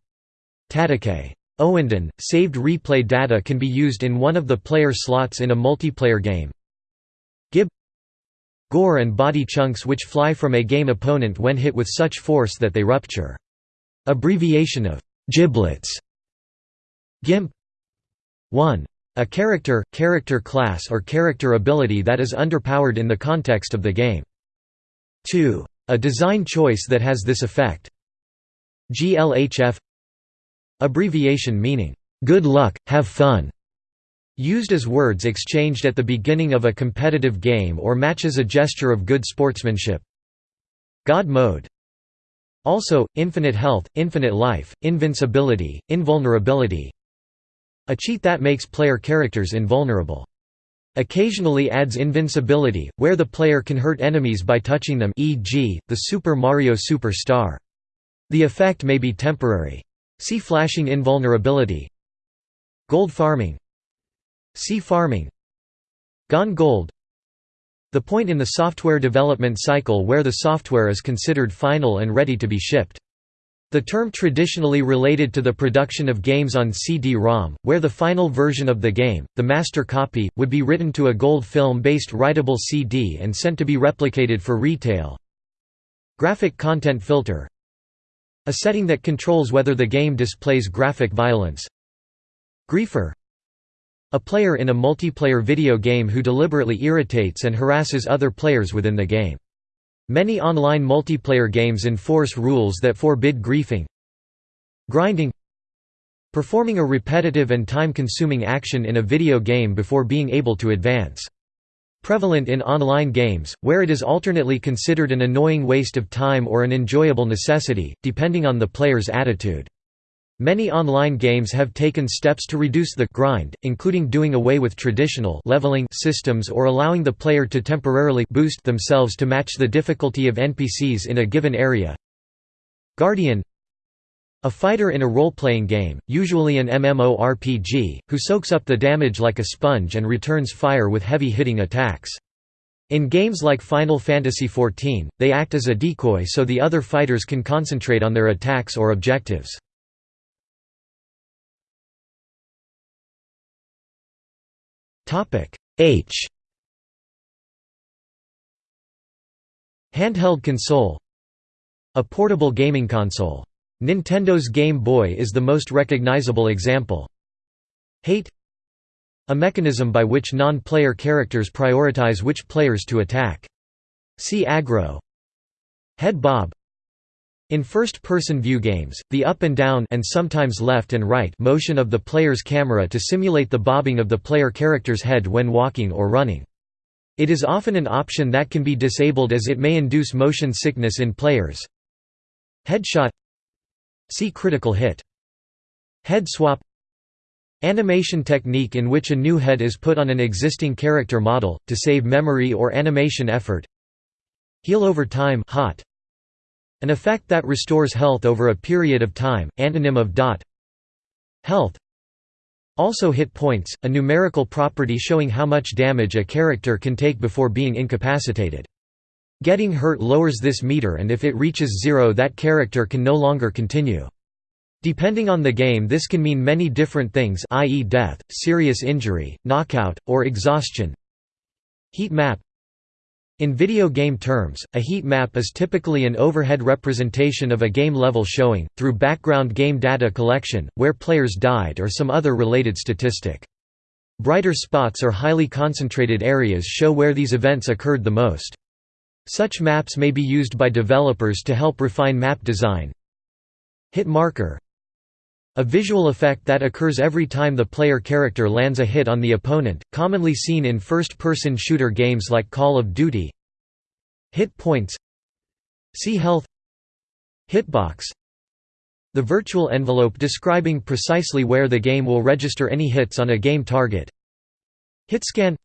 Tatakae. Ouendan, saved replay data can be used in one of the player slots in a multiplayer game. Gib Gore and body chunks which fly from a game opponent when hit with such force that they rupture. Abbreviation of giblets. GIMP 1. A character, character class or character ability that is underpowered in the context of the game. 2. A design choice that has this effect. GLHF Abbreviation meaning, "'Good luck, have fun' Used as words exchanged at the beginning of a competitive game or matches a gesture of good sportsmanship. God mode Also, infinite health, infinite life, invincibility, invulnerability, a cheat that makes player characters invulnerable. Occasionally adds invincibility, where the player can hurt enemies by touching them e.g., the Super Mario Super Star. The effect may be temporary. See flashing invulnerability Gold farming See farming Gone gold The point in the software development cycle where the software is considered final and ready to be shipped. The term traditionally related to the production of games on CD-ROM, where the final version of the game, the master copy, would be written to a gold film-based writable CD and sent to be replicated for retail. Graphic content filter A setting that controls whether the game displays graphic violence. Griefer A player in a multiplayer video game who deliberately irritates and harasses other players within the game. Many online multiplayer games enforce rules that forbid griefing Grinding Performing a repetitive and time-consuming action in a video game before being able to advance. Prevalent in online games, where it is alternately considered an annoying waste of time or an enjoyable necessity, depending on the player's attitude. Many online games have taken steps to reduce the grind, including doing away with traditional leveling systems or allowing the player to temporarily boost themselves to match the difficulty of NPCs in a given area. Guardian A fighter in a role-playing game, usually an MMORPG, who soaks up the damage like a sponge and returns fire with heavy-hitting attacks. In games like Final Fantasy XIV, they act as a decoy so the other fighters can concentrate on their attacks or objectives. H Handheld console A portable gaming console. Nintendo's Game Boy is the most recognizable example. Hate A mechanism by which non-player characters prioritize which players to attack. See aggro Head bob in first-person view games, the up and down and sometimes left and right motion of the player's camera to simulate the bobbing of the player character's head when walking or running. It is often an option that can be disabled as it may induce motion sickness in players. Headshot See critical hit. Head swap Animation technique in which a new head is put on an existing character model, to save memory or animation effort Heal over time hot. An effect that restores health over a period of time, antonym of dot health also hit points, a numerical property showing how much damage a character can take before being incapacitated. Getting hurt lowers this meter and if it reaches zero that character can no longer continue. Depending on the game this can mean many different things i.e. death, serious injury, knockout, or exhaustion. Heat map In video game terms, a heat map is typically an overhead representation of a game level showing, through background game data collection, where players died or some other related statistic. Brighter spots or highly concentrated areas show where these events occurred the most. Such maps may be used by developers to help refine map design. Hit marker a visual effect that occurs every time the player character lands a hit on the opponent, commonly seen in first-person shooter games like Call of Duty. Hit points. See health. Hitbox. The virtual envelope describing precisely where the game will register any hits on a game target. Hitscan.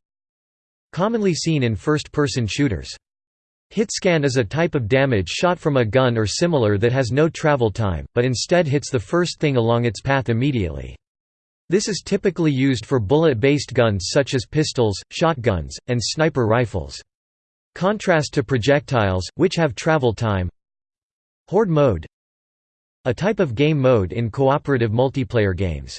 Commonly seen in first-person shooters Hitscan is a type of damage shot from a gun or similar that has no travel time, but instead hits the first thing along its path immediately. This is typically used for bullet-based guns such as pistols, shotguns, and sniper rifles. Contrast to projectiles, which have travel time Horde mode A type of game mode in cooperative multiplayer games.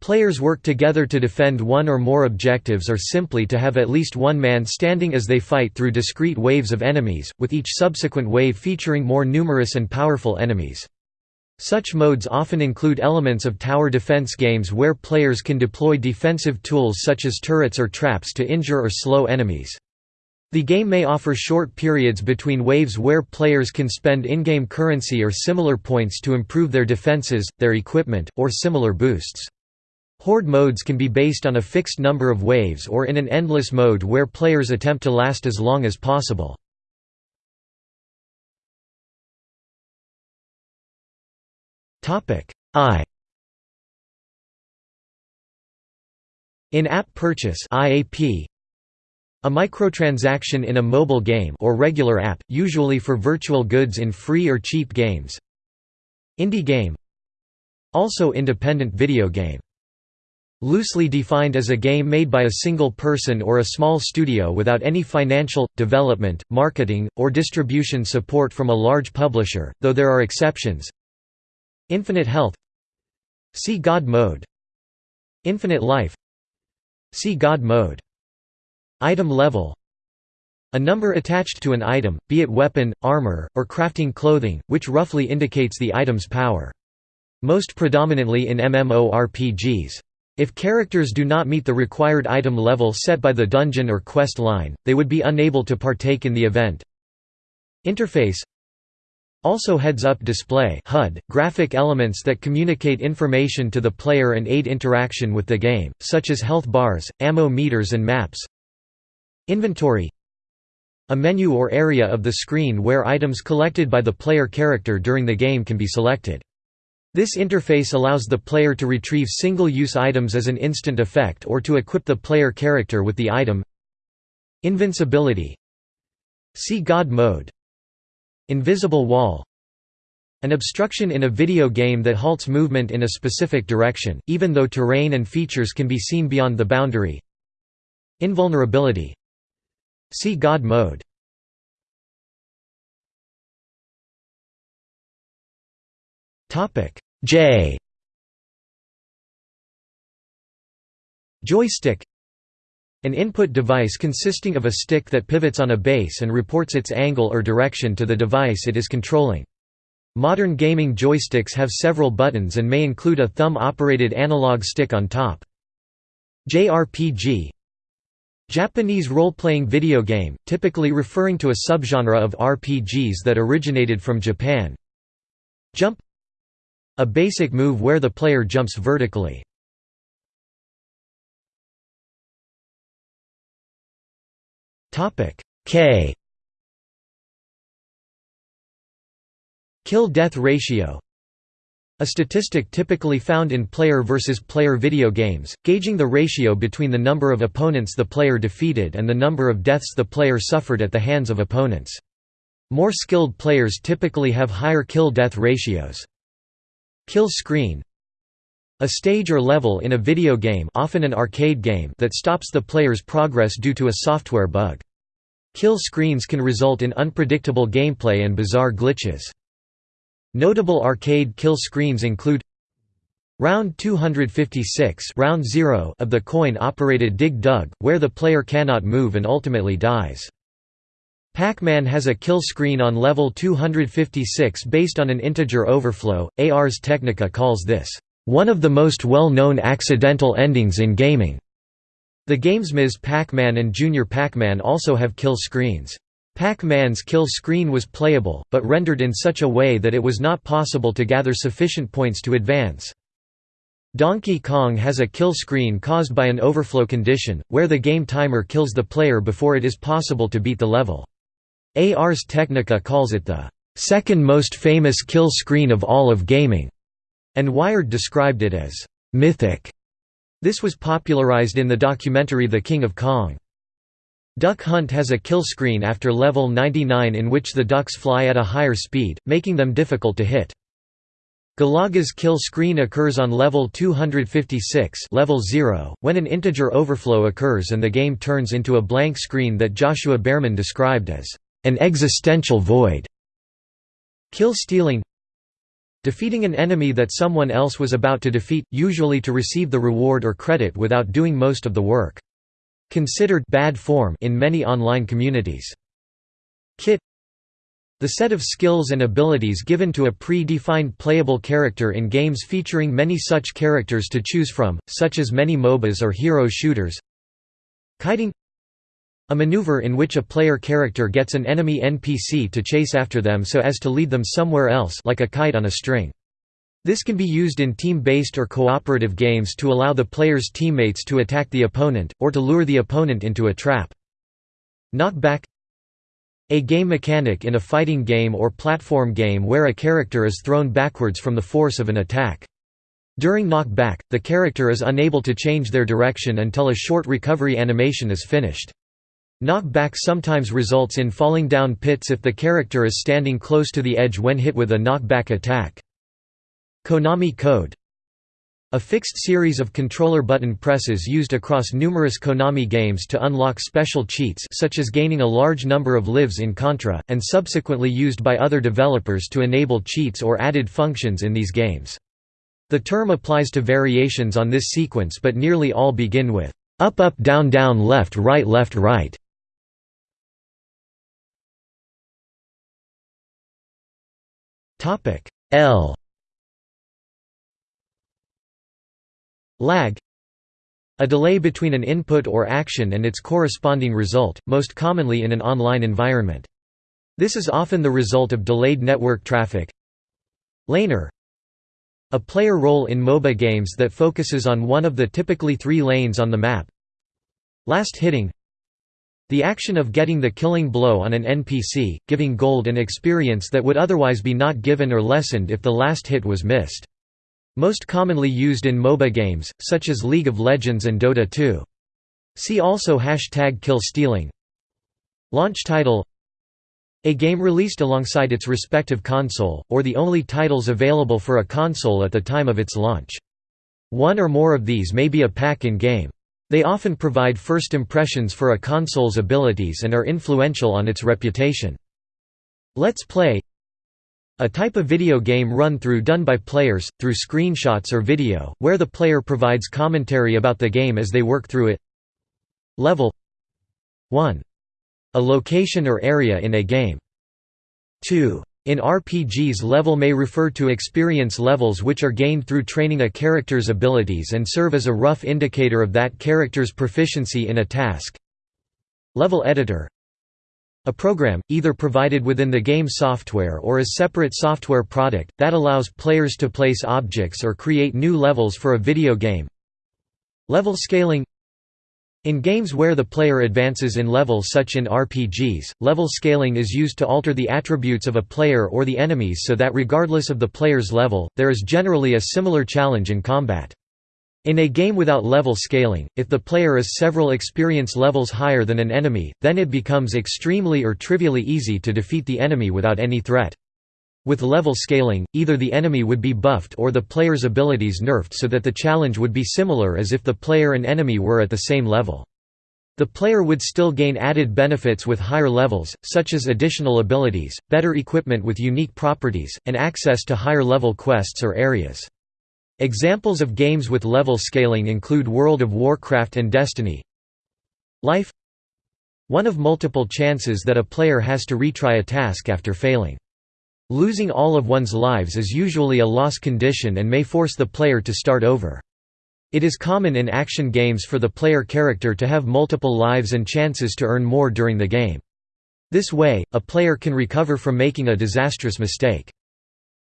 Players work together to defend one or more objectives or simply to have at least one man standing as they fight through discrete waves of enemies, with each subsequent wave featuring more numerous and powerful enemies. Such modes often include elements of tower defense games where players can deploy defensive tools such as turrets or traps to injure or slow enemies. The game may offer short periods between waves where players can spend in-game currency or similar points to improve their defenses, their equipment, or similar boosts. Horde modes can be based on a fixed number of waves or in an endless mode where players attempt to last as long as possible. I. In-app purchase IAP a microtransaction in a mobile game or regular app, usually for virtual goods in free or cheap games. Indie game. Also independent video game Loosely defined as a game made by a single person or a small studio without any financial, development, marketing, or distribution support from a large publisher, though there are exceptions. Infinite Health See God Mode Infinite Life See God Mode Item Level a number attached to an item, be it weapon, armor, or crafting clothing, which roughly indicates the item's power. Most predominantly in MMORPGs. If characters do not meet the required item level set by the dungeon or quest line, they would be unable to partake in the event. Interface also heads-up display HUD, graphic elements that communicate information to the player and aid interaction with the game, such as health bars, ammo meters and maps. Inventory A menu or area of the screen where items collected by the player character during the game can be selected. This interface allows the player to retrieve single-use items as an instant effect or to equip the player character with the item. Invincibility. See God mode. Invisible wall. An obstruction in a video game that halts movement in a specific direction, even though terrain and features can be seen beyond the boundary. Invulnerability. See God mode. Topic J Joystick An input device consisting of a stick that pivots on a base and reports its angle or direction to the device it is controlling. Modern gaming joysticks have several buttons and may include a thumb-operated analog stick on top. JRPG Japanese role-playing video game, typically referring to a subgenre of RPGs that originated from Japan. Jump a basic move where the player jumps vertically. K Kill-death ratio A statistic typically found in player versus player video games, gauging the ratio between the number of opponents the player defeated and the number of deaths the player suffered at the hands of opponents. More skilled players typically have higher kill-death ratios. Kill screen a stage or level in a video game often an arcade game that stops the player's progress due to a software bug. Kill screens can result in unpredictable gameplay and bizarre glitches. Notable arcade kill screens include Round 256 round 0 of the coin-operated Dig Dug, where the player cannot move and ultimately dies. Pac-Man has a kill screen on level 256 based on an integer overflow. Ars Technica calls this, "...one of the most well-known accidental endings in gaming." The games Ms. Pac-Man and Junior Pac-Man also have kill screens. Pac-Man's kill screen was playable, but rendered in such a way that it was not possible to gather sufficient points to advance. Donkey Kong has a kill screen caused by an overflow condition, where the game timer kills the player before it is possible to beat the level. Ars Technica calls it the second most famous kill screen of all of gaming, and Wired described it as mythic. This was popularized in the documentary The King of Kong. Duck Hunt has a kill screen after level 99 in which the ducks fly at a higher speed, making them difficult to hit. Galaga's kill screen occurs on level 256 level 0, when an integer overflow occurs and the game turns into a blank screen that Joshua Bearman described as an existential void. Kill stealing Defeating an enemy that someone else was about to defeat, usually to receive the reward or credit without doing most of the work. Considered bad form in many online communities. Kit the set of skills and abilities given to a pre-defined playable character in games featuring many such characters to choose from, such as many MOBAs or hero shooters Kiting a maneuver in which a player character gets an enemy NPC to chase after them so as to lead them somewhere else like a kite on a string. This can be used in team-based or cooperative games to allow the player's teammates to attack the opponent, or to lure the opponent into a trap. Knockback A game mechanic in a fighting game or platform game where a character is thrown backwards from the force of an attack. During knockback, the character is unable to change their direction until a short recovery animation is finished. Knockback sometimes results in falling down pits if the character is standing close to the edge when hit with a knockback attack. Konami code a fixed series of controller button presses used across numerous Konami games to unlock special cheats such as gaining a large number of lives in Contra, and subsequently used by other developers to enable cheats or added functions in these games. The term applies to variations on this sequence but nearly all begin with up up down down left right left right. Topic L Lag A delay between an input or action and its corresponding result, most commonly in an online environment. This is often the result of delayed network traffic. Laner A player role in MOBA games that focuses on one of the typically three lanes on the map. Last hitting the action of getting the killing blow on an NPC, giving gold and experience that would otherwise be not given or lessened if the last hit was missed. Most commonly used in MOBA games, such as League of Legends and Dota 2. See also Hashtag kill stealing. Launch title A game released alongside its respective console, or the only titles available for a console at the time of its launch. One or more of these may be a pack in game. They often provide first impressions for a console's abilities and are influential on its reputation. Let's Play a type of video game run-through done by players, through screenshots or video, where the player provides commentary about the game as they work through it. Level 1. A location or area in a game. 2. In RPGs level may refer to experience levels which are gained through training a character's abilities and serve as a rough indicator of that character's proficiency in a task. Level editor a program, either provided within the game software or as separate software product, that allows players to place objects or create new levels for a video game. Level scaling in games where the player advances in level such in RPGs, level scaling is used to alter the attributes of a player or the enemies so that regardless of the player's level, there is generally a similar challenge in combat. In a game without level scaling, if the player is several experience levels higher than an enemy, then it becomes extremely or trivially easy to defeat the enemy without any threat. With level scaling, either the enemy would be buffed or the player's abilities nerfed so that the challenge would be similar as if the player and enemy were at the same level. The player would still gain added benefits with higher levels, such as additional abilities, better equipment with unique properties, and access to higher level quests or areas. Examples of games with level scaling include World of Warcraft and Destiny. Life one of multiple chances that a player has to retry a task after failing. Losing all of one's lives is usually a loss condition and may force the player to start over. It is common in action games for the player character to have multiple lives and chances to earn more during the game. This way, a player can recover from making a disastrous mistake.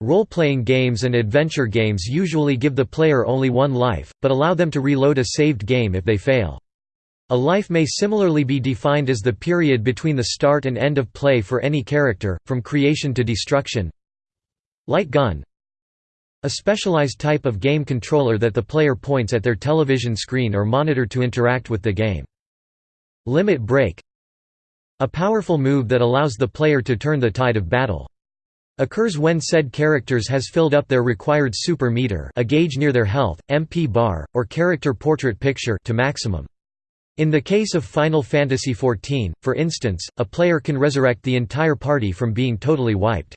Role-playing games and adventure games usually give the player only one life, but allow them to reload a saved game if they fail. A life may similarly be defined as the period between the start and end of play for any character, from creation to destruction. Light gun A specialized type of game controller that the player points at their television screen or monitor to interact with the game. Limit break A powerful move that allows the player to turn the tide of battle. Occurs when said characters has filled up their required super meter a gauge near their health, MP bar, or character portrait picture to maximum. In the case of Final Fantasy XIV, for instance, a player can resurrect the entire party from being totally wiped.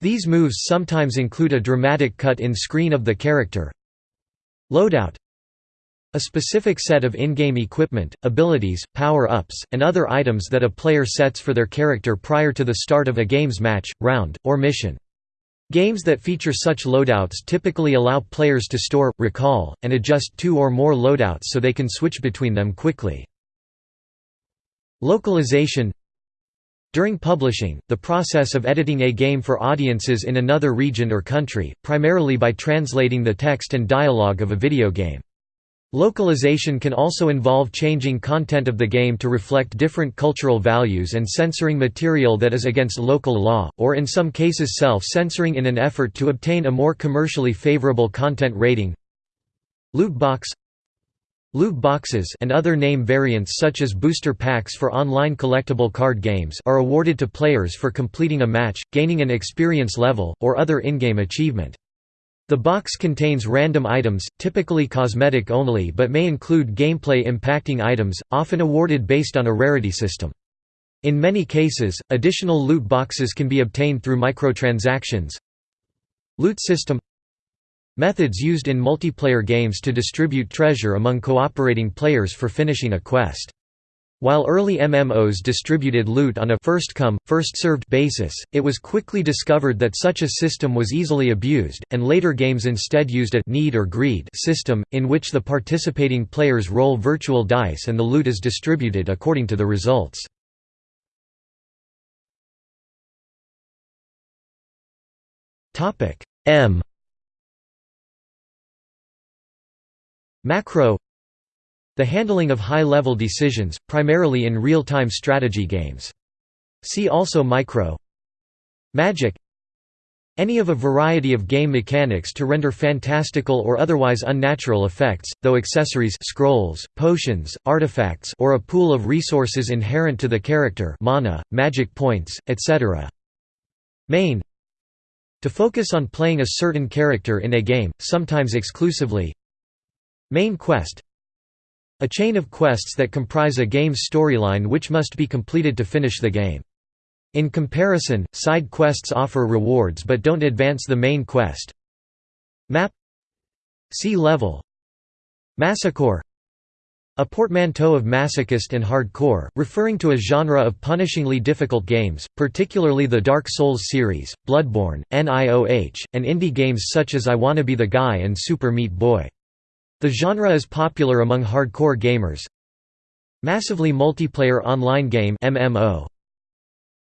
These moves sometimes include a dramatic cut in screen of the character. Loadout a specific set of in-game equipment, abilities, power-ups, and other items that a player sets for their character prior to the start of a game's match, round, or mission. Games that feature such loadouts typically allow players to store, recall, and adjust two or more loadouts so they can switch between them quickly. Localization During publishing, the process of editing a game for audiences in another region or country, primarily by translating the text and dialogue of a video game. Localization can also involve changing content of the game to reflect different cultural values and censoring material that is against local law, or in some cases self-censoring in an effort to obtain a more commercially favorable content rating. Loot box Loot boxes and other name variants such as booster packs for online collectible card games are awarded to players for completing a match, gaining an experience level, or other in-game achievement. The box contains random items, typically cosmetic only but may include gameplay impacting items, often awarded based on a rarity system. In many cases, additional loot boxes can be obtained through microtransactions. Loot system Methods used in multiplayer games to distribute treasure among cooperating players for finishing a quest. While early MMOs distributed loot on a first-come, first-served basis, it was quickly discovered that such a system was easily abused, and later games instead used a need or greed system, in which the participating players roll virtual dice and the loot is distributed according to the results. M Macro the handling of high-level decisions, primarily in real-time strategy games. See also Micro. Magic. Any of a variety of game mechanics to render fantastical or otherwise unnatural effects, though accessories scrolls, potions, artifacts or a pool of resources inherent to the character mana, magic points, etc. Main. To focus on playing a certain character in a game, sometimes exclusively. Main quest a chain of quests that comprise a game's storyline which must be completed to finish the game. In comparison, side quests offer rewards but don't advance the main quest. Map See level Masocore a portmanteau of masochist and hardcore, referring to a genre of punishingly difficult games, particularly the Dark Souls series, Bloodborne, NIOH, and indie games such as I Wanna Be the Guy and Super Meat Boy. The genre is popular among hardcore gamers. Massively multiplayer online game MMO.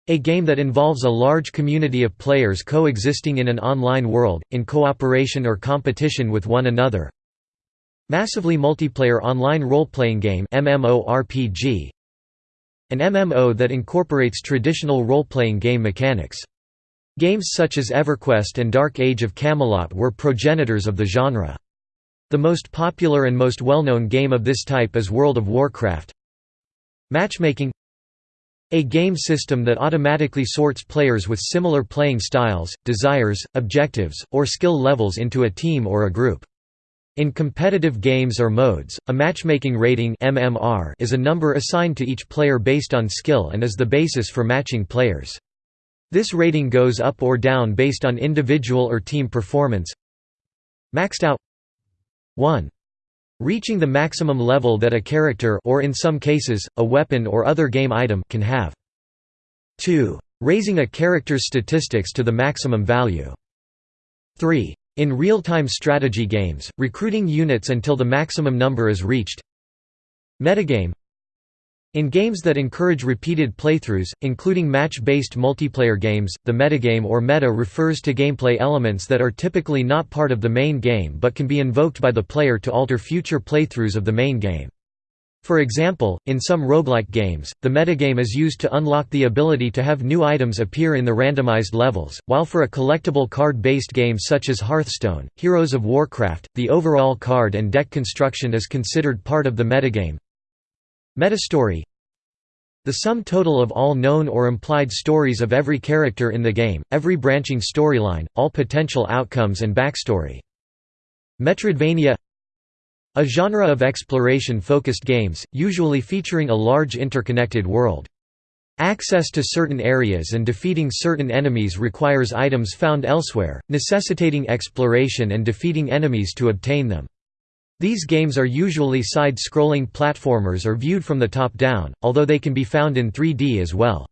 A game that involves a large community of players coexisting in an online world, in cooperation or competition with one another. Massively multiplayer online role-playing game MMORPG. An MMO that incorporates traditional role-playing game mechanics. Games such as EverQuest and Dark Age of Camelot were progenitors of the genre. The most popular and most well-known game of this type is World of Warcraft. Matchmaking A game system that automatically sorts players with similar playing styles, desires, objectives, or skill levels into a team or a group. In competitive games or modes, a matchmaking rating MMR is a number assigned to each player based on skill and is the basis for matching players. This rating goes up or down based on individual or team performance. Maxed out 1 reaching the maximum level that a character or in some cases, a weapon or other game item can have. 2. Raising a character's statistics to the maximum value. 3. In real-time strategy games, recruiting units until the maximum number is reached. Metagame in games that encourage repeated playthroughs, including match-based multiplayer games, the metagame or meta refers to gameplay elements that are typically not part of the main game but can be invoked by the player to alter future playthroughs of the main game. For example, in some roguelike games, the metagame is used to unlock the ability to have new items appear in the randomized levels, while for a collectible card-based game such as Hearthstone, Heroes of Warcraft, the overall card and deck construction is considered part of the metagame. Metastory The sum total of all known or implied stories of every character in the game, every branching storyline, all potential outcomes and backstory. Metroidvania A genre of exploration-focused games, usually featuring a large interconnected world. Access to certain areas and defeating certain enemies requires items found elsewhere, necessitating exploration and defeating enemies to obtain them. These games are usually side-scrolling platformers or viewed from the top down, although they can be found in 3D as well.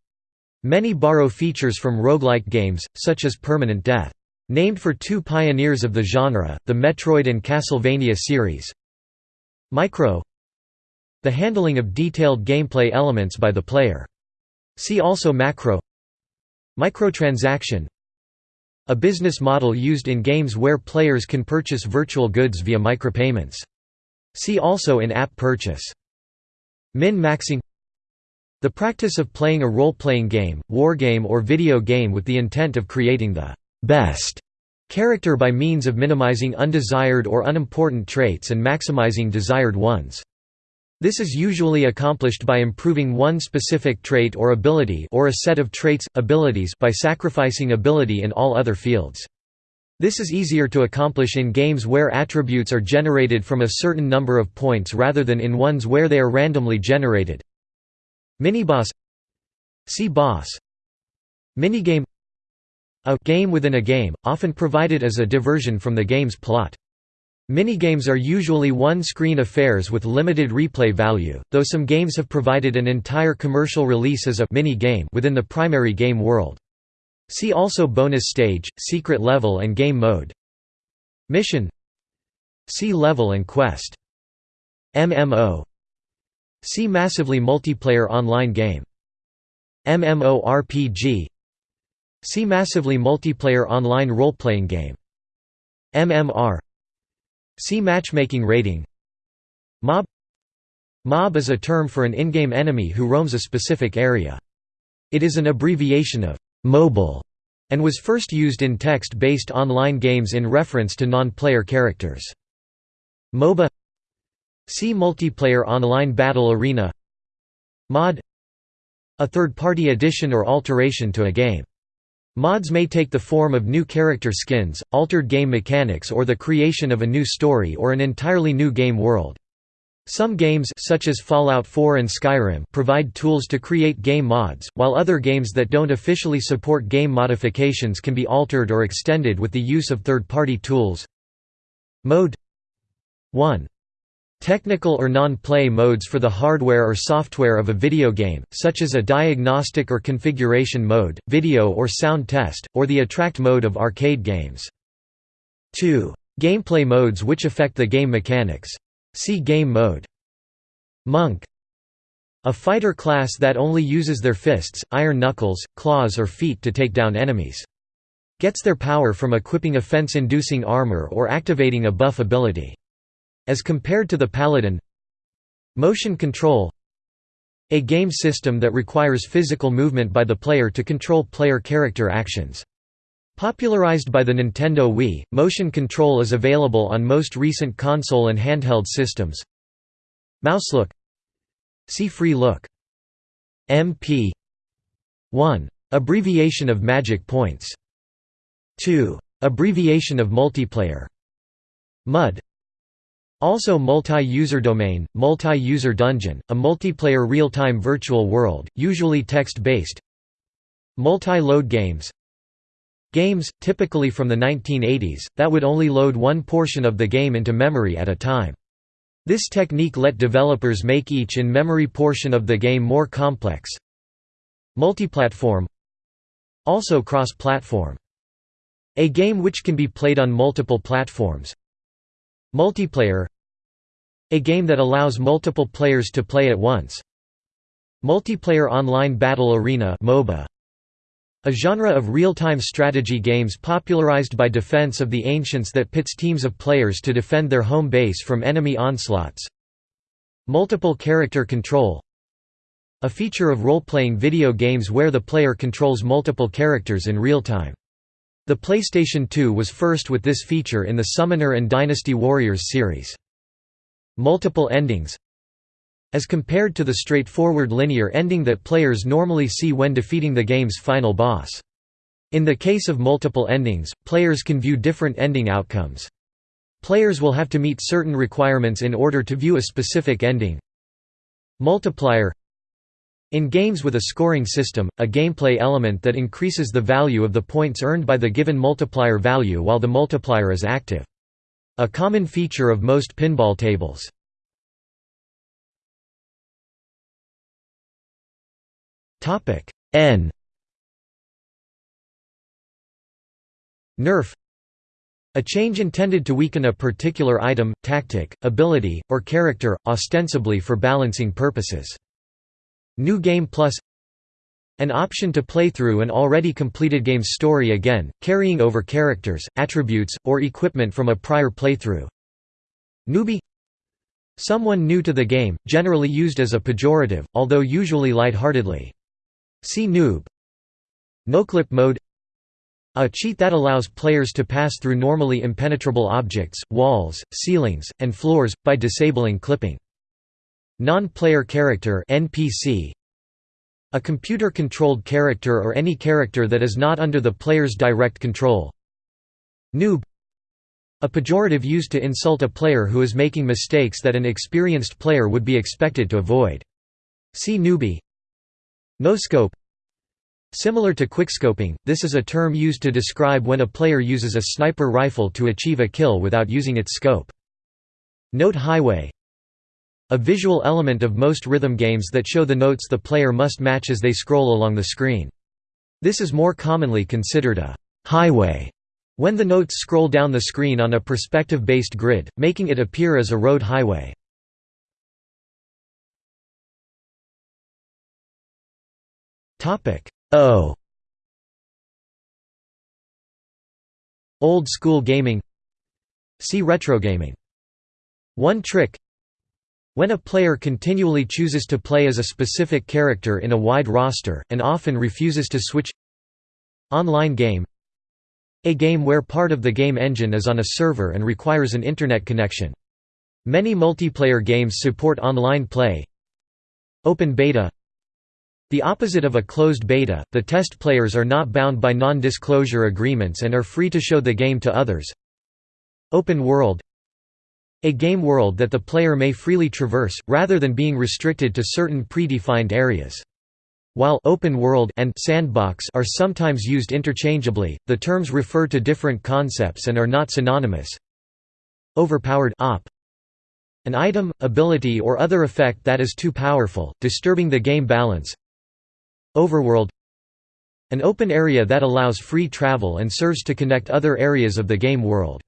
Many borrow features from roguelike games, such as Permanent Death. Named for two pioneers of the genre, the Metroid and Castlevania series. Micro The handling of detailed gameplay elements by the player. See also Macro Microtransaction a business model used in games where players can purchase virtual goods via micropayments. See also in-app purchase. Min-maxing The practice of playing a role-playing game, wargame or video game with the intent of creating the «best» character by means of minimizing undesired or unimportant traits and maximizing desired ones. This is usually accomplished by improving one specific trait or ability or a set of traits, abilities by sacrificing ability in all other fields. This is easier to accomplish in games where attributes are generated from a certain number of points rather than in ones where they are randomly generated. Miniboss See boss Minigame A game within a game, often provided as a diversion from the game's plot. Minigames are usually one-screen affairs with limited replay value, though some games have provided an entire commercial release as a mini game within the primary game world. See also bonus stage, secret level and game mode. Mission See level and quest. MMO See massively multiplayer online game. MMORPG See massively multiplayer online role-playing game. MMR See matchmaking rating. Mob. Mob is a term for an in-game enemy who roams a specific area. It is an abbreviation of «mobile» and was first used in text-based online games in reference to non-player characters. MOBA. See Multiplayer Online Battle Arena. Mod. A third-party addition or alteration to a game Mods may take the form of new character skins, altered game mechanics or the creation of a new story or an entirely new game world. Some games such as Fallout 4 and Skyrim provide tools to create game mods, while other games that don't officially support game modifications can be altered or extended with the use of third-party tools. Mode 1 Technical or non-play modes for the hardware or software of a video game, such as a diagnostic or configuration mode, video or sound test, or the attract mode of arcade games. 2. Gameplay modes which affect the game mechanics. See Game mode. Monk A fighter class that only uses their fists, iron knuckles, claws or feet to take down enemies. Gets their power from equipping offense-inducing armor or activating a buff ability. As compared to the Paladin Motion control A game system that requires physical movement by the player to control player character actions. Popularized by the Nintendo Wii, motion control is available on most recent console and handheld systems. Mouselook See Free Look. MP 1. Abbreviation of magic points 2. Abbreviation of multiplayer MUD also multi-user domain, multi-user dungeon, a multiplayer real-time virtual world, usually text-based Multi-load games Games, typically from the 1980s, that would only load one portion of the game into memory at a time. This technique let developers make each in-memory portion of the game more complex. Multiplatform Also cross-platform. A game which can be played on multiple platforms. Multiplayer A game that allows multiple players to play at once. Multiplayer Online Battle Arena MOBA a genre of real-time strategy games popularized by Defense of the Ancients that pits teams of players to defend their home base from enemy onslaughts. Multiple character control A feature of role-playing video games where the player controls multiple characters in real time. The PlayStation 2 was first with this feature in the Summoner and Dynasty Warriors series. Multiple endings as compared to the straightforward linear ending that players normally see when defeating the game's final boss. In the case of multiple endings, players can view different ending outcomes. Players will have to meet certain requirements in order to view a specific ending. Multiplier In games with a scoring system, a gameplay element that increases the value of the points earned by the given multiplier value while the multiplier is active. A common feature of most pinball tables. N Nerf a change intended to weaken a particular item, tactic, ability, or character, ostensibly for balancing purposes. New Game Plus An option to play through an already completed game's story again, carrying over characters, attributes, or equipment from a prior playthrough. Newbie Someone new to the game, generally used as a pejorative, although usually lightheartedly. See noob. Noclip mode a cheat that allows players to pass through normally impenetrable objects, walls, ceilings, and floors, by disabling clipping. Non-player character NPC A computer-controlled character or any character that is not under the player's direct control. Noob A pejorative used to insult a player who is making mistakes that an experienced player would be expected to avoid. See newbie no-scope Similar to quickscoping, this is a term used to describe when a player uses a sniper rifle to achieve a kill without using its scope. Note highway A visual element of most rhythm games that show the notes the player must match as they scroll along the screen. This is more commonly considered a highway when the notes scroll down the screen on a perspective-based grid, making it appear as a road highway. O Old school gaming See retro gaming. One trick When a player continually chooses to play as a specific character in a wide roster, and often refuses to switch Online game A game where part of the game engine is on a server and requires an internet connection. Many multiplayer games support online play Open beta the opposite of a closed beta, the test players are not bound by non-disclosure agreements and are free to show the game to others. Open world A game world that the player may freely traverse, rather than being restricted to certain predefined areas. While open world and sandbox are sometimes used interchangeably, the terms refer to different concepts and are not synonymous. Overpowered op an item, ability or other effect that is too powerful, disturbing the game balance Overworld An open area that allows free travel and serves to connect other areas of the game world.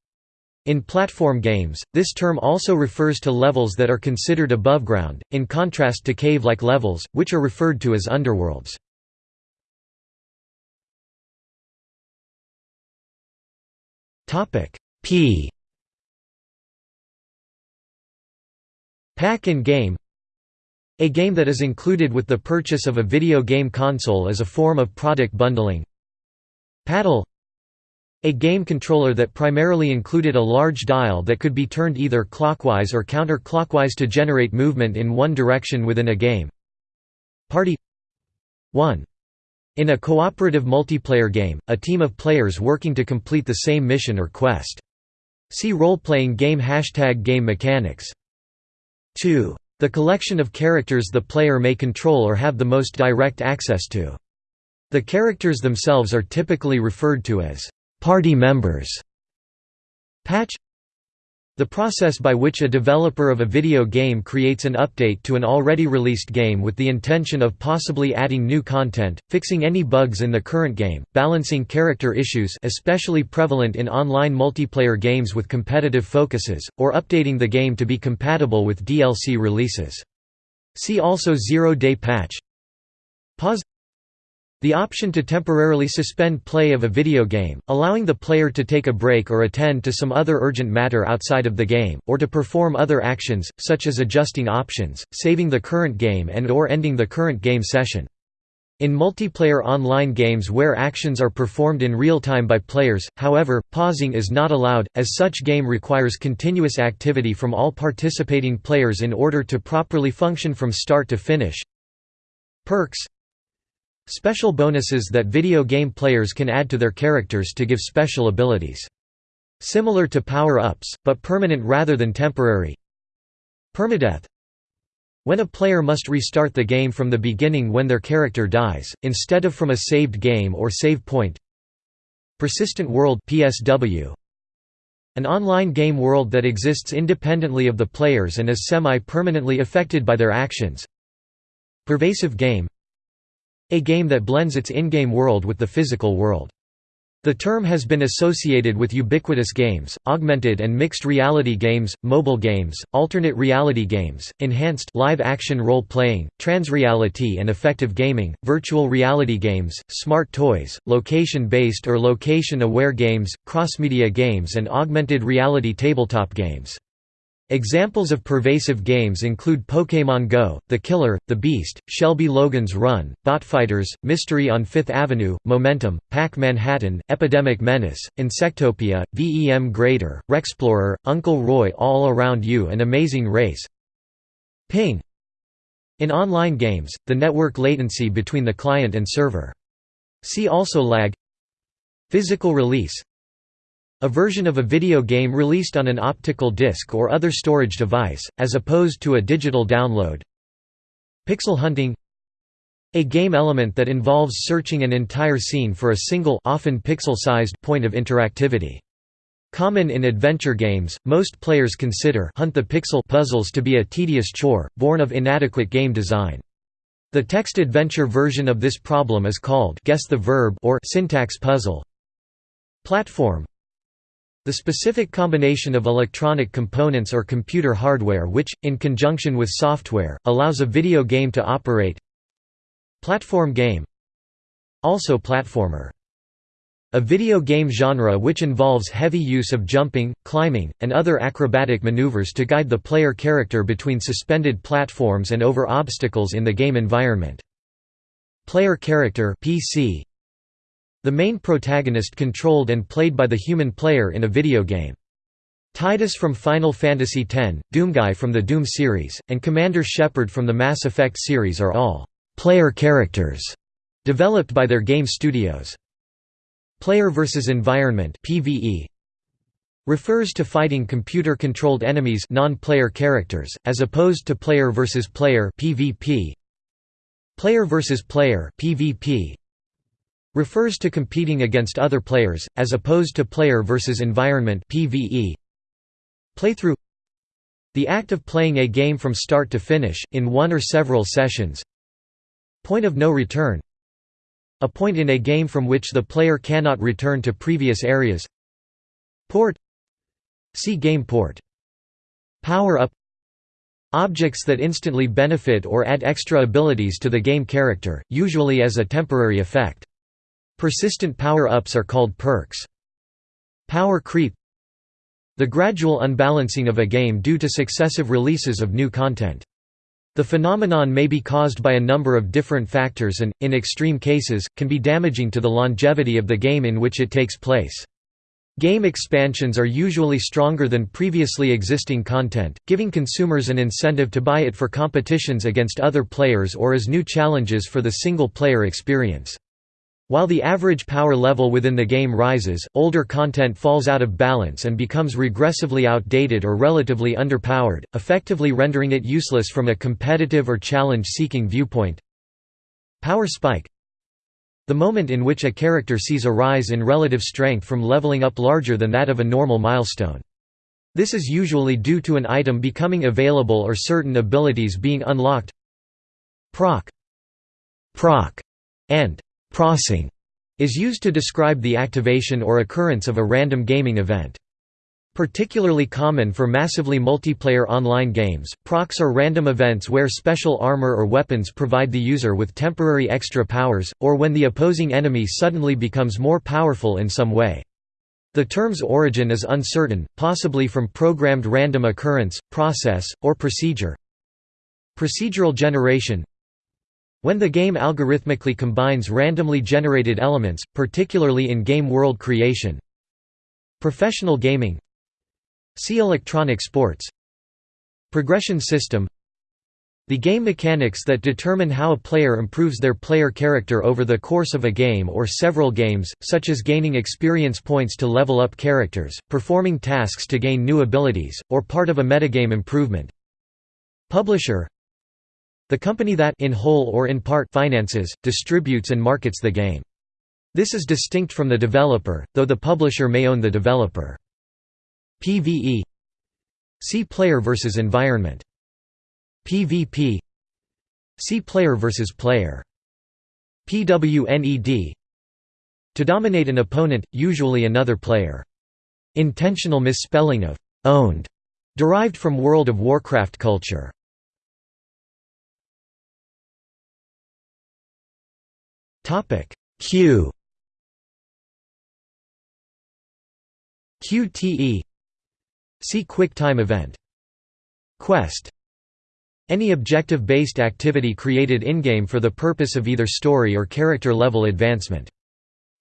In platform games, this term also refers to levels that are considered above ground, in contrast to cave-like levels, which are referred to as underworlds. P Pack in game a game that is included with the purchase of a video game console is a form of product bundling. Paddle A game controller that primarily included a large dial that could be turned either clockwise or counterclockwise to generate movement in one direction within a game. Party 1. In a cooperative multiplayer game, a team of players working to complete the same mission or quest. See role-playing game Hashtag game mechanics. 2. The collection of characters the player may control or have the most direct access to. The characters themselves are typically referred to as party members. Patch The process by which a developer of a video game creates an update to an already released game with the intention of possibly adding new content, fixing any bugs in the current game, balancing character issues especially prevalent in online multiplayer games with competitive focuses, or updating the game to be compatible with DLC releases. See also Zero-Day Patch Pause the option to temporarily suspend play of a video game, allowing the player to take a break or attend to some other urgent matter outside of the game, or to perform other actions, such as adjusting options, saving the current game and or ending the current game session. In multiplayer online games where actions are performed in real time by players, however, pausing is not allowed, as such game requires continuous activity from all participating players in order to properly function from start to finish. Perks Special bonuses that video game players can add to their characters to give special abilities. Similar to power-ups, but permanent rather than temporary. Permadeath When a player must restart the game from the beginning when their character dies, instead of from a saved game or save point. Persistent World PSW an online game world that exists independently of the players and is semi-permanently affected by their actions. Pervasive game a game that blends its in-game world with the physical world. The term has been associated with ubiquitous games, augmented and mixed reality games, mobile games, alternate reality games, enhanced live-action role-playing, transreality and affective gaming, virtual reality games, smart toys, location-based or location-aware games, cross-media games and augmented reality tabletop games. Examples of pervasive games include Pokémon Go, The Killer, The Beast, Shelby Logan's Run, Botfighters, Mystery on Fifth Avenue, Momentum, Pac Manhattan, Epidemic Menace, Insectopia, VEM Grader, Rexplorer, Uncle Roy All Around You and Amazing Race. Ping. In online games, the network latency between the client and server. See also lag. Physical release a version of a video game released on an optical disc or other storage device, as opposed to a digital download. Pixel hunting A game element that involves searching an entire scene for a single often pixel-sized point of interactivity. Common in adventure games, most players consider hunt the pixel puzzles to be a tedious chore, born of inadequate game design. The text adventure version of this problem is called guess the verb or syntax puzzle. Platform the specific combination of electronic components or computer hardware which, in conjunction with software, allows a video game to operate. Platform game. Also platformer. A video game genre which involves heavy use of jumping, climbing, and other acrobatic maneuvers to guide the player character between suspended platforms and over obstacles in the game environment. Player character PC the main protagonist controlled and played by the human player in a video game. Tidus from Final Fantasy X, Doomguy from the Doom series, and Commander Shepard from the Mass Effect series are all «player characters» developed by their game studios. Player versus environment PvE refers to fighting computer-controlled enemies non-player characters, as opposed to player versus player PvP. Player versus player PvP refers to competing against other players, as opposed to player versus environment PvE. Playthrough. The act of playing a game from start to finish, in one or several sessions. Point of no return. A point in a game from which the player cannot return to previous areas. Port. See game port. Power-up Objects that instantly benefit or add extra abilities to the game character, usually as a temporary effect. Persistent power-ups are called perks. Power creep The gradual unbalancing of a game due to successive releases of new content. The phenomenon may be caused by a number of different factors and, in extreme cases, can be damaging to the longevity of the game in which it takes place. Game expansions are usually stronger than previously existing content, giving consumers an incentive to buy it for competitions against other players or as new challenges for the single-player experience. While the average power level within the game rises, older content falls out of balance and becomes regressively outdated or relatively underpowered, effectively rendering it useless from a competitive or challenge-seeking viewpoint. Power spike The moment in which a character sees a rise in relative strength from leveling up larger than that of a normal milestone. This is usually due to an item becoming available or certain abilities being unlocked. Proc, proc, and procing is used to describe the activation or occurrence of a random gaming event. Particularly common for massively multiplayer online games, procs are random events where special armor or weapons provide the user with temporary extra powers, or when the opposing enemy suddenly becomes more powerful in some way. The term's origin is uncertain, possibly from programmed random occurrence, process, or procedure. Procedural generation When the game algorithmically combines randomly generated elements, particularly in game world creation. Professional gaming See electronic sports Progression system The game mechanics that determine how a player improves their player character over the course of a game or several games, such as gaining experience points to level up characters, performing tasks to gain new abilities, or part of a metagame improvement. Publisher The company that in whole or in part finances, distributes and markets the game. This is distinct from the developer, though the publisher may own the developer. PvE See player versus environment. PvP See player versus player. PWNED To dominate an opponent, usually another player. Intentional misspelling of «owned» derived from World of Warcraft culture. Q QTE See QuickTime event. Quest any objective-based activity created in-game for the purpose of either story or character-level advancement.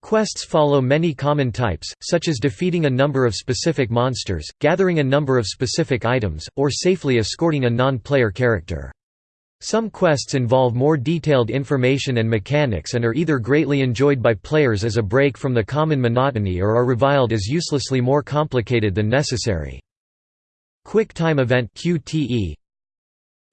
Quests follow many common types, such as defeating a number of specific monsters, gathering a number of specific items, or safely escorting a non-player character. Some quests involve more detailed information and mechanics and are either greatly enjoyed by players as a break from the common monotony or are reviled as uselessly more complicated than necessary. Quick Time Event QTE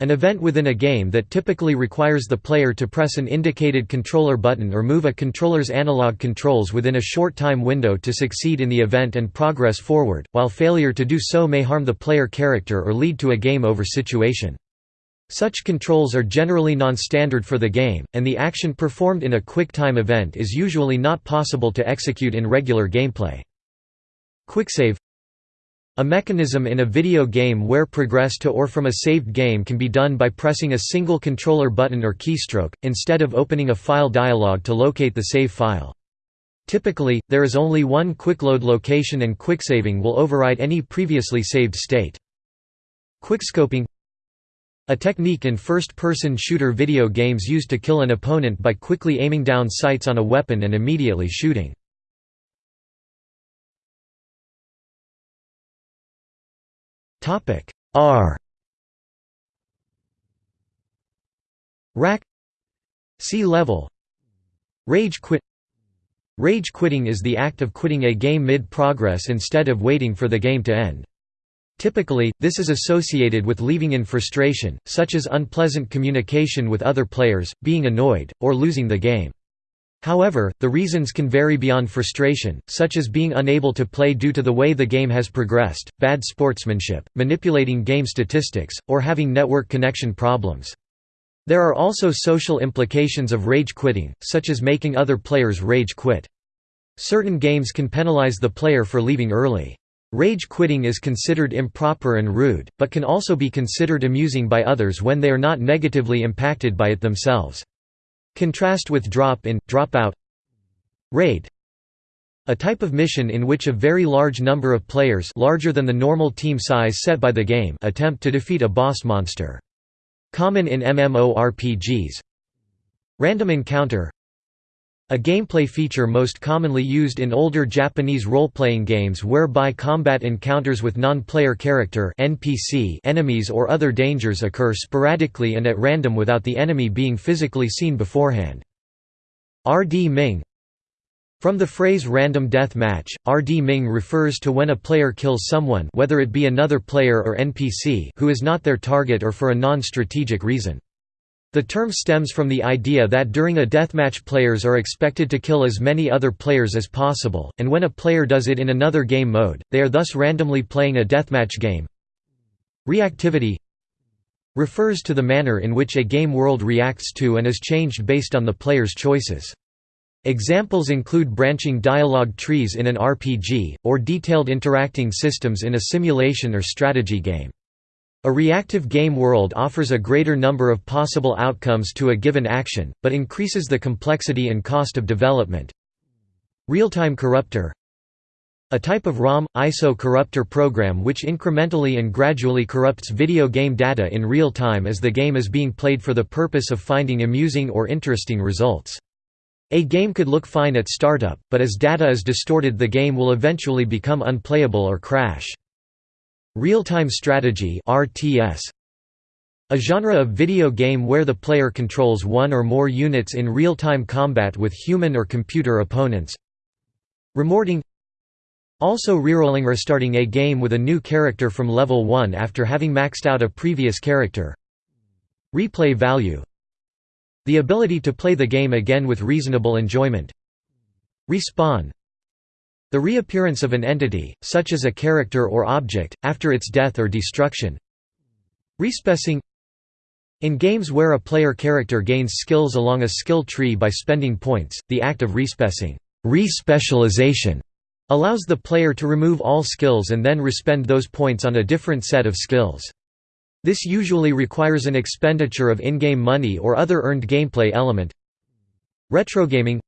An event within a game that typically requires the player to press an indicated controller button or move a controller's analog controls within a short time window to succeed in the event and progress forward, while failure to do so may harm the player character or lead to a game over situation. Such controls are generally non-standard for the game, and the action performed in a quick time event is usually not possible to execute in regular gameplay. Quicksave a mechanism in a video game where progress to or from a saved game can be done by pressing a single controller button or keystroke, instead of opening a file dialog to locate the save file. Typically, there is only one quickload location and quicksaving will override any previously saved state. Quickscoping A technique in first-person shooter video games used to kill an opponent by quickly aiming down sights on a weapon and immediately shooting. R. Rack. See level. Rage quit. Rage quitting is the act of quitting a game mid-progress instead of waiting for the game to end. Typically, this is associated with leaving in frustration, such as unpleasant communication with other players, being annoyed, or losing the game. However, the reasons can vary beyond frustration, such as being unable to play due to the way the game has progressed, bad sportsmanship, manipulating game statistics, or having network connection problems. There are also social implications of rage quitting, such as making other players rage quit. Certain games can penalize the player for leaving early. Rage quitting is considered improper and rude, but can also be considered amusing by others when they are not negatively impacted by it themselves. Contrast with drop-in, drop-out Raid a type of mission in which a very large number of players larger than the normal team size set by the game attempt to defeat a boss monster. Common in MMORPGs. Random encounter a gameplay feature most commonly used in older Japanese role-playing games whereby combat encounters with non-player character NPC enemies or other dangers occur sporadically and at random without the enemy being physically seen beforehand. RD Ming From the phrase random death match, RD Ming refers to when a player kills someone whether it be another player or NPC who is not their target or for a non-strategic reason. The term stems from the idea that during a deathmatch players are expected to kill as many other players as possible, and when a player does it in another game mode, they are thus randomly playing a deathmatch game. Reactivity refers to the manner in which a game world reacts to and is changed based on the player's choices. Examples include branching dialogue trees in an RPG, or detailed interacting systems in a simulation or strategy game. A reactive game world offers a greater number of possible outcomes to a given action, but increases the complexity and cost of development. Real-time corruptor A type of ROM, ISO corruptor program which incrementally and gradually corrupts video game data in real time as the game is being played for the purpose of finding amusing or interesting results. A game could look fine at startup, but as data is distorted the game will eventually become unplayable or crash. Real-time strategy RTS a genre of video game where the player controls one or more units in real-time combat with human or computer opponents. Remorting Also rerolling or starting a game with a new character from level 1 after having maxed out a previous character. Replay value The ability to play the game again with reasonable enjoyment. Respawn the reappearance of an entity, such as a character or object, after its death or destruction. Respecing In games where a player character gains skills along a skill tree by spending points, the act of respecing respecialization allows the player to remove all skills and then respend those points on a different set of skills. This usually requires an expenditure of in-game money or other earned gameplay element. Retrogaming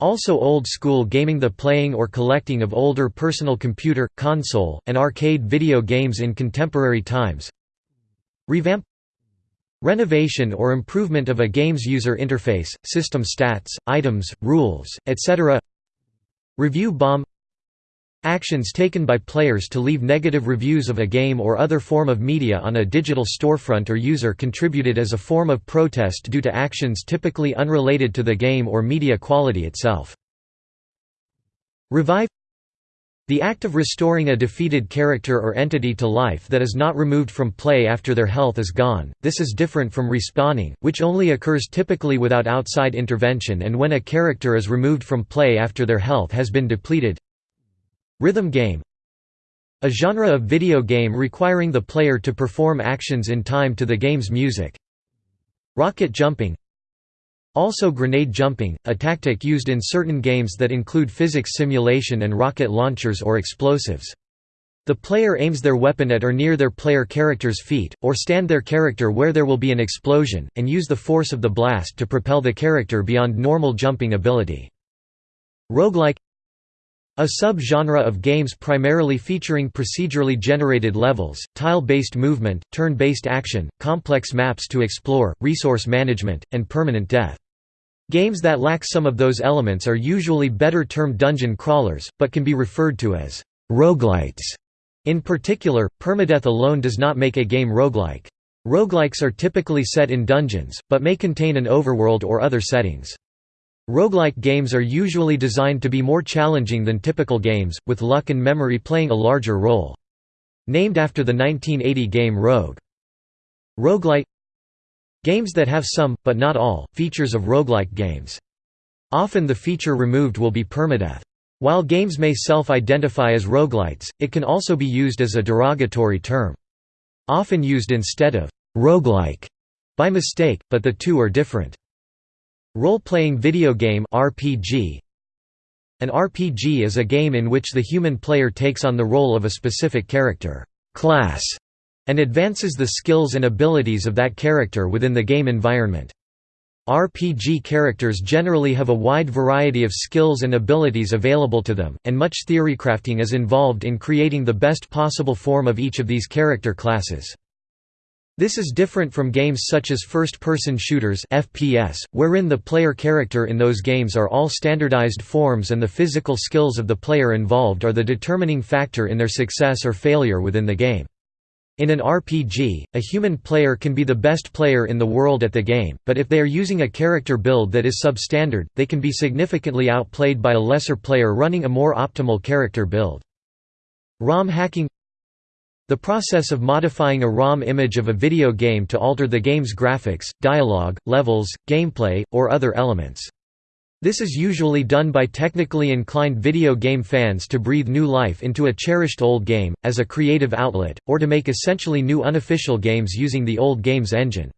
also old-school gaming the playing or collecting of older personal computer, console, and arcade video games in contemporary times. Revamp. Renovation or improvement of a game's user interface, system stats, items, rules, etc. Review bomb Actions taken by players to leave negative reviews of a game or other form of media on a digital storefront or user contributed as a form of protest due to actions typically unrelated to the game or media quality itself. Revive the act of restoring a defeated character or entity to life that is not removed from play after their health is gone, this is different from respawning, which only occurs typically without outside intervention and when a character is removed from play after their health has been depleted. Rhythm game A genre of video game requiring the player to perform actions in time to the game's music. Rocket jumping Also grenade jumping, a tactic used in certain games that include physics simulation and rocket launchers or explosives. The player aims their weapon at or near their player character's feet, or stand their character where there will be an explosion, and use the force of the blast to propel the character beyond normal jumping ability. Roguelike a sub-genre of games primarily featuring procedurally generated levels, tile-based movement, turn-based action, complex maps to explore, resource management, and permanent death. Games that lack some of those elements are usually better termed dungeon crawlers, but can be referred to as roguelites. In particular, permadeath alone does not make a game roguelike. Roguelikes are typically set in dungeons, but may contain an overworld or other settings. Roguelike games are usually designed to be more challenging than typical games, with luck and memory playing a larger role. Named after the 1980 game Rogue. Roguelite Games that have some, but not all, features of roguelike games. Often the feature removed will be permadeath. While games may self-identify as roguelites, it can also be used as a derogatory term. Often used instead of roguelike by mistake, but the two are different. Role-playing video game RPG An RPG is a game in which the human player takes on the role of a specific character class, and advances the skills and abilities of that character within the game environment. RPG characters generally have a wide variety of skills and abilities available to them, and much theorycrafting is involved in creating the best possible form of each of these character classes. This is different from games such as first-person shooters FPS, wherein the player character in those games are all standardized forms and the physical skills of the player involved are the determining factor in their success or failure within the game. In an RPG, a human player can be the best player in the world at the game, but if they are using a character build that is substandard, they can be significantly outplayed by a lesser player running a more optimal character build. ROM hacking The process of modifying a ROM image of a video game to alter the game's graphics, dialogue, levels, gameplay, or other elements. This is usually done by technically inclined video game fans to breathe new life into a cherished old game, as a creative outlet, or to make essentially new unofficial games using the old game's engine.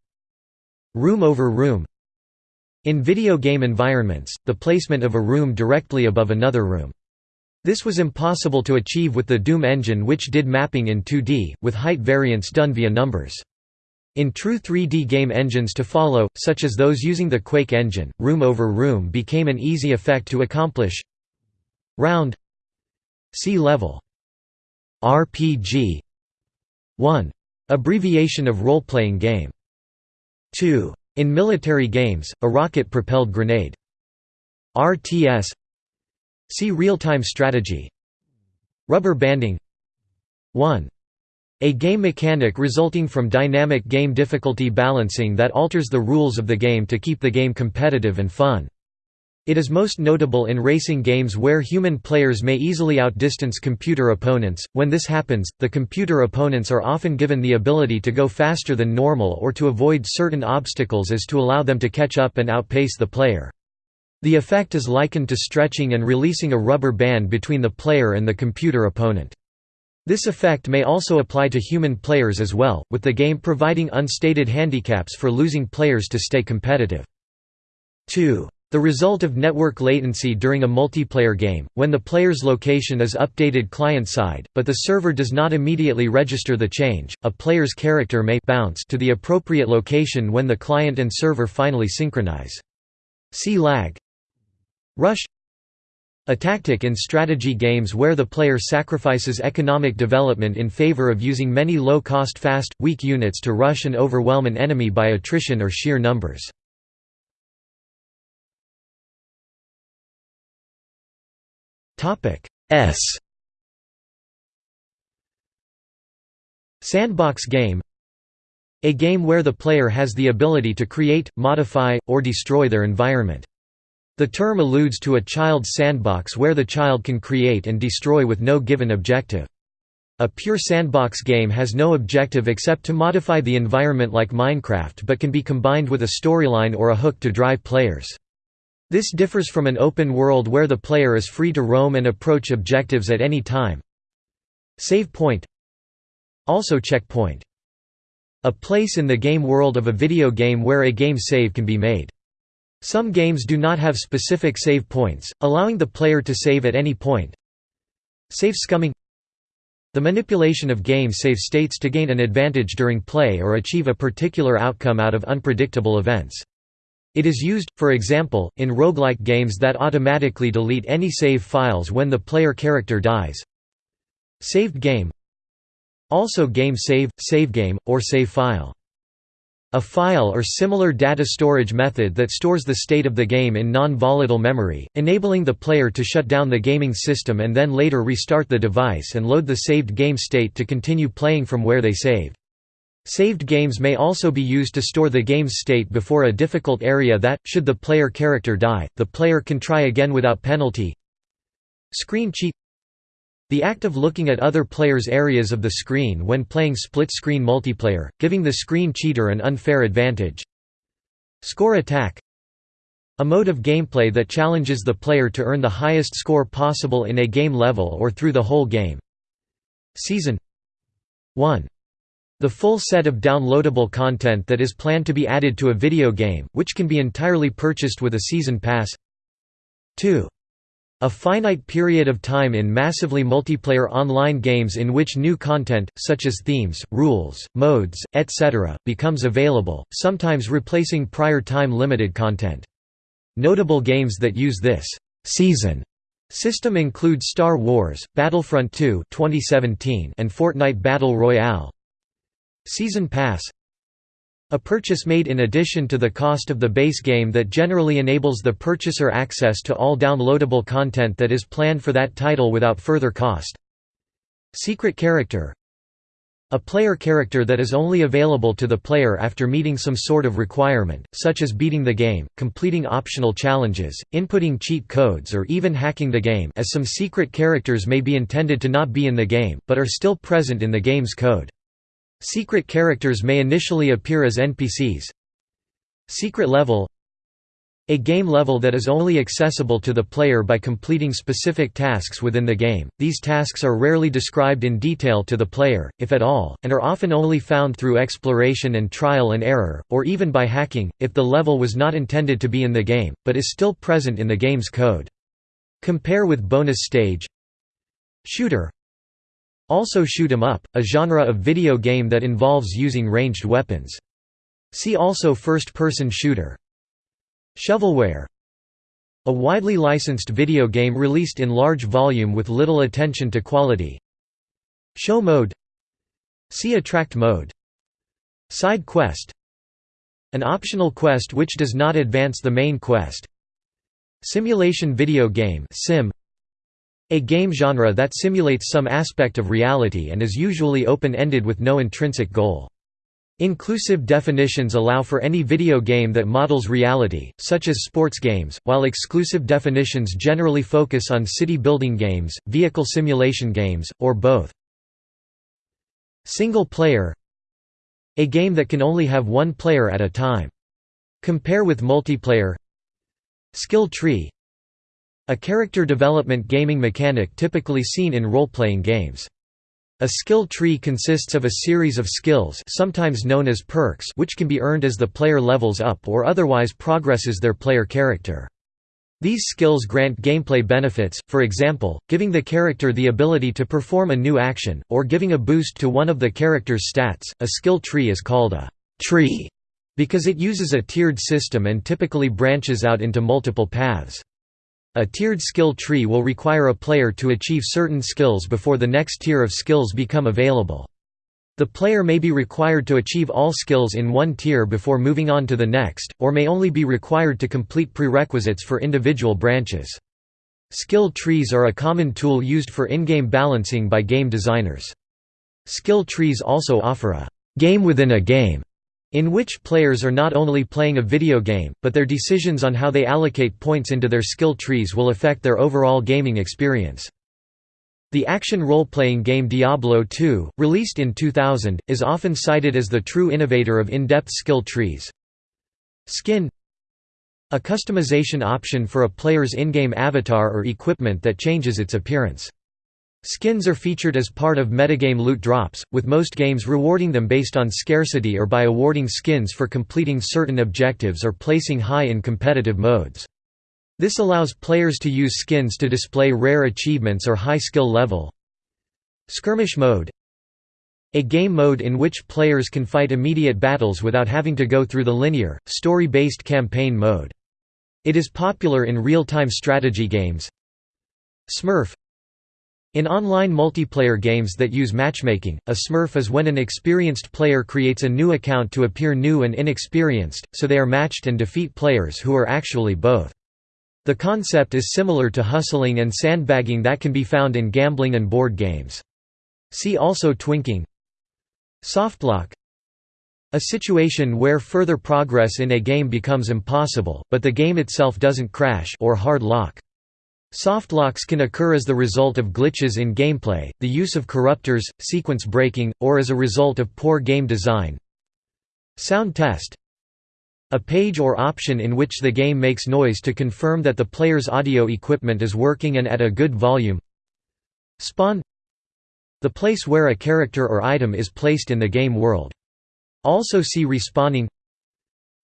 Room over room In video game environments, the placement of a room directly above another room. This was impossible to achieve with the Doom engine which did mapping in 2D, with height variance done via numbers. In true 3D game engines to follow, such as those using the Quake engine, room over room became an easy effect to accomplish. Round See level RPG 1. Abbreviation of role-playing game 2. In military games, a rocket-propelled grenade. RTS See real-time strategy Rubber banding 1. A game mechanic resulting from dynamic game difficulty balancing that alters the rules of the game to keep the game competitive and fun. It is most notable in racing games where human players may easily outdistance computer opponents. When this happens, the computer opponents are often given the ability to go faster than normal or to avoid certain obstacles as to allow them to catch up and outpace the player. The effect is likened to stretching and releasing a rubber band between the player and the computer opponent. This effect may also apply to human players as well, with the game providing unstated handicaps for losing players to stay competitive. 2. The result of network latency during a multiplayer game, when the player's location is updated client-side, but the server does not immediately register the change, a player's character may bounce to the appropriate location when the client and server finally synchronize. See lag. Rush a tactic in strategy games where the player sacrifices economic development in favor of using many low-cost fast, weak units to rush and overwhelm an enemy by attrition or sheer numbers. S Sandbox game A game where the player has the ability to create, modify, or destroy their environment. The term alludes to a child's sandbox where the child can create and destroy with no given objective. A pure sandbox game has no objective except to modify the environment like Minecraft but can be combined with a storyline or a hook to drive players. This differs from an open world where the player is free to roam and approach objectives at any time. Save point Also checkpoint. A place in the game world of a video game where a game save can be made. Some games do not have specific save points, allowing the player to save at any point. Save scumming The manipulation of game save states to gain an advantage during play or achieve a particular outcome out of unpredictable events. It is used, for example, in roguelike games that automatically delete any save files when the player character dies. Saved game Also game save, save game, or save file a file or similar data storage method that stores the state of the game in non-volatile memory, enabling the player to shut down the gaming system and then later restart the device and load the saved game state to continue playing from where they saved. Saved games may also be used to store the game's state before a difficult area that, should the player character die, the player can try again without penalty. Screen cheat the act of looking at other players' areas of the screen when playing split-screen multiplayer, giving the screen cheater an unfair advantage. Score attack A mode of gameplay that challenges the player to earn the highest score possible in a game level or through the whole game. Season 1. The full set of downloadable content that is planned to be added to a video game, which can be entirely purchased with a season pass 2. A finite period of time in massively multiplayer online games in which new content, such as themes, rules, modes, etc., becomes available, sometimes replacing prior time-limited content. Notable games that use this «season» system include Star Wars, Battlefront 2 2017 and Fortnite Battle Royale. Season Pass a purchase made in addition to the cost of the base game that generally enables the purchaser access to all downloadable content that is planned for that title without further cost. Secret character A player character that is only available to the player after meeting some sort of requirement, such as beating the game, completing optional challenges, inputting cheat codes or even hacking the game as some secret characters may be intended to not be in the game, but are still present in the game's code. Secret characters may initially appear as NPCs. Secret level a game level that is only accessible to the player by completing specific tasks within the game. These tasks are rarely described in detail to the player, if at all, and are often only found through exploration and trial and error, or even by hacking, if the level was not intended to be in the game, but is still present in the game's code. Compare with bonus stage Shooter Also shoot 'em up, a genre of video game that involves using ranged weapons. See also first-person shooter. Shovelware. A widely licensed video game released in large volume with little attention to quality. Show mode. See attract mode. Side quest. An optional quest which does not advance the main quest. Simulation video game sim a game genre that simulates some aspect of reality and is usually open-ended with no intrinsic goal. Inclusive definitions allow for any video game that models reality, such as sports games, while exclusive definitions generally focus on city-building games, vehicle simulation games, or both. Single player A game that can only have one player at a time. Compare with multiplayer Skill tree A character development gaming mechanic typically seen in role-playing games. A skill tree consists of a series of skills sometimes known as perks which can be earned as the player levels up or otherwise progresses their player character. These skills grant gameplay benefits, for example, giving the character the ability to perform a new action, or giving a boost to one of the character's stats. A skill tree is called a tree because it uses a tiered system and typically branches out into multiple paths. A tiered skill tree will require a player to achieve certain skills before the next tier of skills become available. The player may be required to achieve all skills in one tier before moving on to the next, or may only be required to complete prerequisites for individual branches. Skill trees are a common tool used for in-game balancing by game designers. Skill trees also offer a game within a game in which players are not only playing a video game, but their decisions on how they allocate points into their skill trees will affect their overall gaming experience. The action role-playing game Diablo II, released in 2000, is often cited as the true innovator of in-depth skill trees. Skin A customization option for a player's in-game avatar or equipment that changes its appearance. Skins are featured as part of metagame loot drops, with most games rewarding them based on scarcity or by awarding skins for completing certain objectives or placing high in competitive modes. This allows players to use skins to display rare achievements or high skill level. Skirmish mode A game mode in which players can fight immediate battles without having to go through the linear, story-based campaign mode. It is popular in real-time strategy games. Smurf in online multiplayer games that use matchmaking, a smurf is when an experienced player creates a new account to appear new and inexperienced, so they are matched and defeat players who are actually both. The concept is similar to hustling and sandbagging that can be found in gambling and board games. See also twinking Softlock A situation where further progress in a game becomes impossible, but the game itself doesn't crash or hard lock. Softlocks can occur as the result of glitches in gameplay, the use of corruptors, sequence breaking, or as a result of poor game design. Sound test A page or option in which the game makes noise to confirm that the player's audio equipment is working and at a good volume. Spawn The place where a character or item is placed in the game world. Also see respawning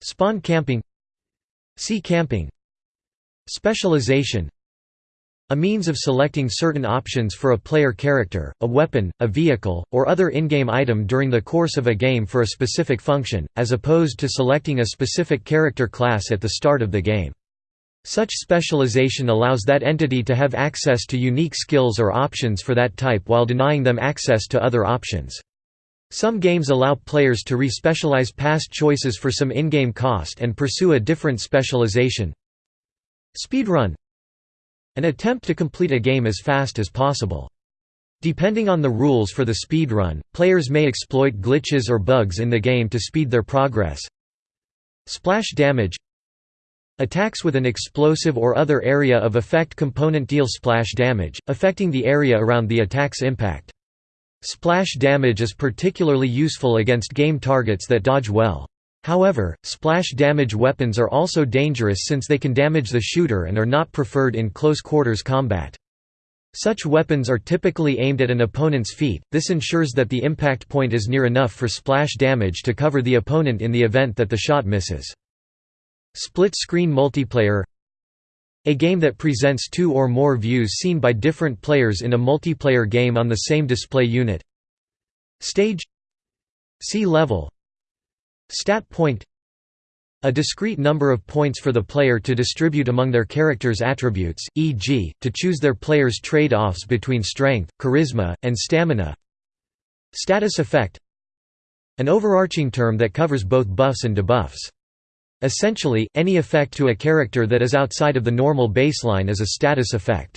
Spawn camping See camping Specialization a means of selecting certain options for a player character, a weapon, a vehicle, or other in-game item during the course of a game for a specific function, as opposed to selecting a specific character class at the start of the game. Such specialization allows that entity to have access to unique skills or options for that type while denying them access to other options. Some games allow players to re-specialize past choices for some in-game cost and pursue a different specialization. Speedrun an attempt to complete a game as fast as possible. Depending on the rules for the speedrun, players may exploit glitches or bugs in the game to speed their progress. Splash damage Attacks with an explosive or other area of effect component deal splash damage, affecting the area around the attack's impact. Splash damage is particularly useful against game targets that dodge well. However, splash damage weapons are also dangerous since they can damage the shooter and are not preferred in close quarters combat. Such weapons are typically aimed at an opponent's feet, this ensures that the impact point is near enough for splash damage to cover the opponent in the event that the shot misses. Split-screen multiplayer A game that presents two or more views seen by different players in a multiplayer game on the same display unit Stage See level Stat point a discrete number of points for the player to distribute among their character's attributes, e.g., to choose their player's trade-offs between strength, charisma, and stamina Status effect An overarching term that covers both buffs and debuffs. Essentially, any effect to a character that is outside of the normal baseline is a status effect.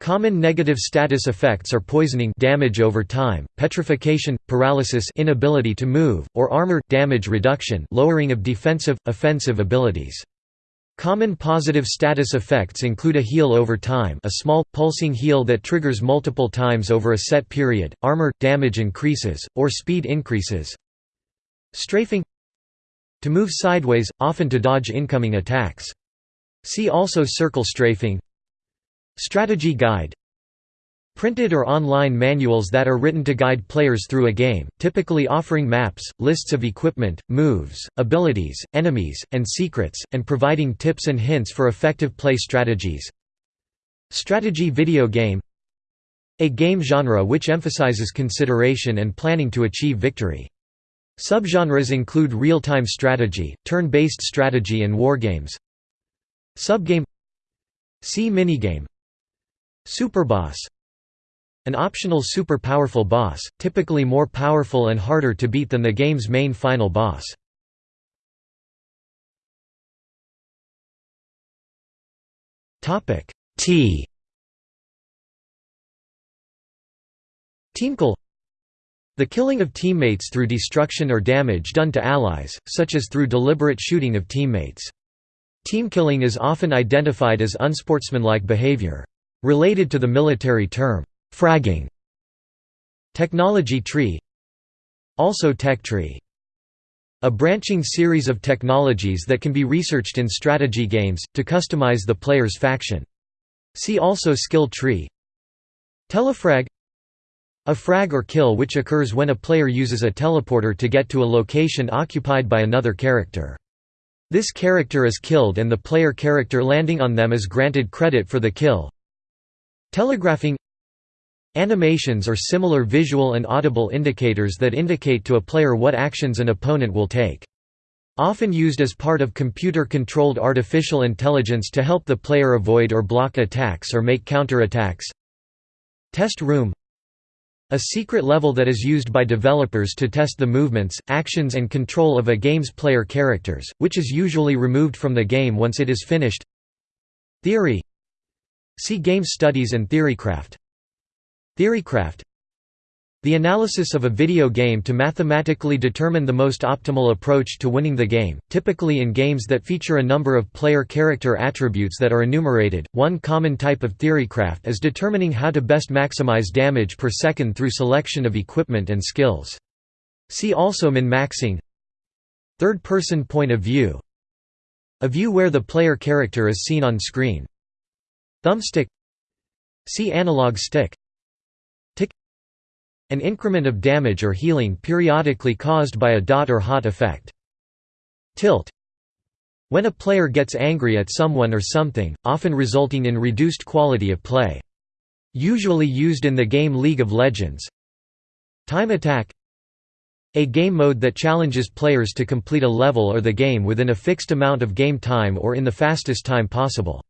Common negative status effects are poisoning damage over time, petrification, paralysis inability to move, or armor damage reduction lowering of defensive, offensive abilities. Common positive status effects include a heal over time a small, pulsing heal that triggers multiple times over a set period, armor, damage increases, or speed increases. Strafing to move sideways, often to dodge incoming attacks. See also circle strafing Strategy guide Printed or online manuals that are written to guide players through a game, typically offering maps, lists of equipment, moves, abilities, enemies, and secrets, and providing tips and hints for effective play strategies. Strategy video game A game genre which emphasizes consideration and planning to achieve victory. Subgenres include real-time strategy, turn-based strategy and wargames. Subgame See minigame Superboss An optional super powerful boss, typically more powerful and harder to beat than the game's main final boss. T Teamkill the killing of teammates through destruction or damage done to allies, such as through deliberate shooting of teammates. Teamkilling is often identified as unsportsmanlike behavior. Related to the military term, fragging. Technology tree Also tech tree. A branching series of technologies that can be researched in strategy games, to customize the player's faction. See also skill tree Telefrag a frag or kill which occurs when a player uses a teleporter to get to a location occupied by another character. This character is killed and the player character landing on them is granted credit for the kill. Telegraphing Animations are similar visual and audible indicators that indicate to a player what actions an opponent will take. Often used as part of computer-controlled artificial intelligence to help the player avoid or block attacks or make counterattacks. Test room a secret level that is used by developers to test the movements, actions and control of a game's player characters, which is usually removed from the game once it is finished Theory See Game Studies and Theorycraft Theorycraft the analysis of a video game to mathematically determine the most optimal approach to winning the game, typically in games that feature a number of player character attributes that are enumerated. One common type of theorycraft is determining how to best maximize damage per second through selection of equipment and skills. See also min-maxing. Third-person point of view. A view where the player character is seen on screen. Thumbstick. See analog stick. Tick An increment of damage or healing periodically caused by a dot or hot effect. Tilt When a player gets angry at someone or something, often resulting in reduced quality of play. Usually used in the game League of Legends. Time attack a game mode that challenges players to complete a level or the game within a fixed amount of game time or in the fastest time possible.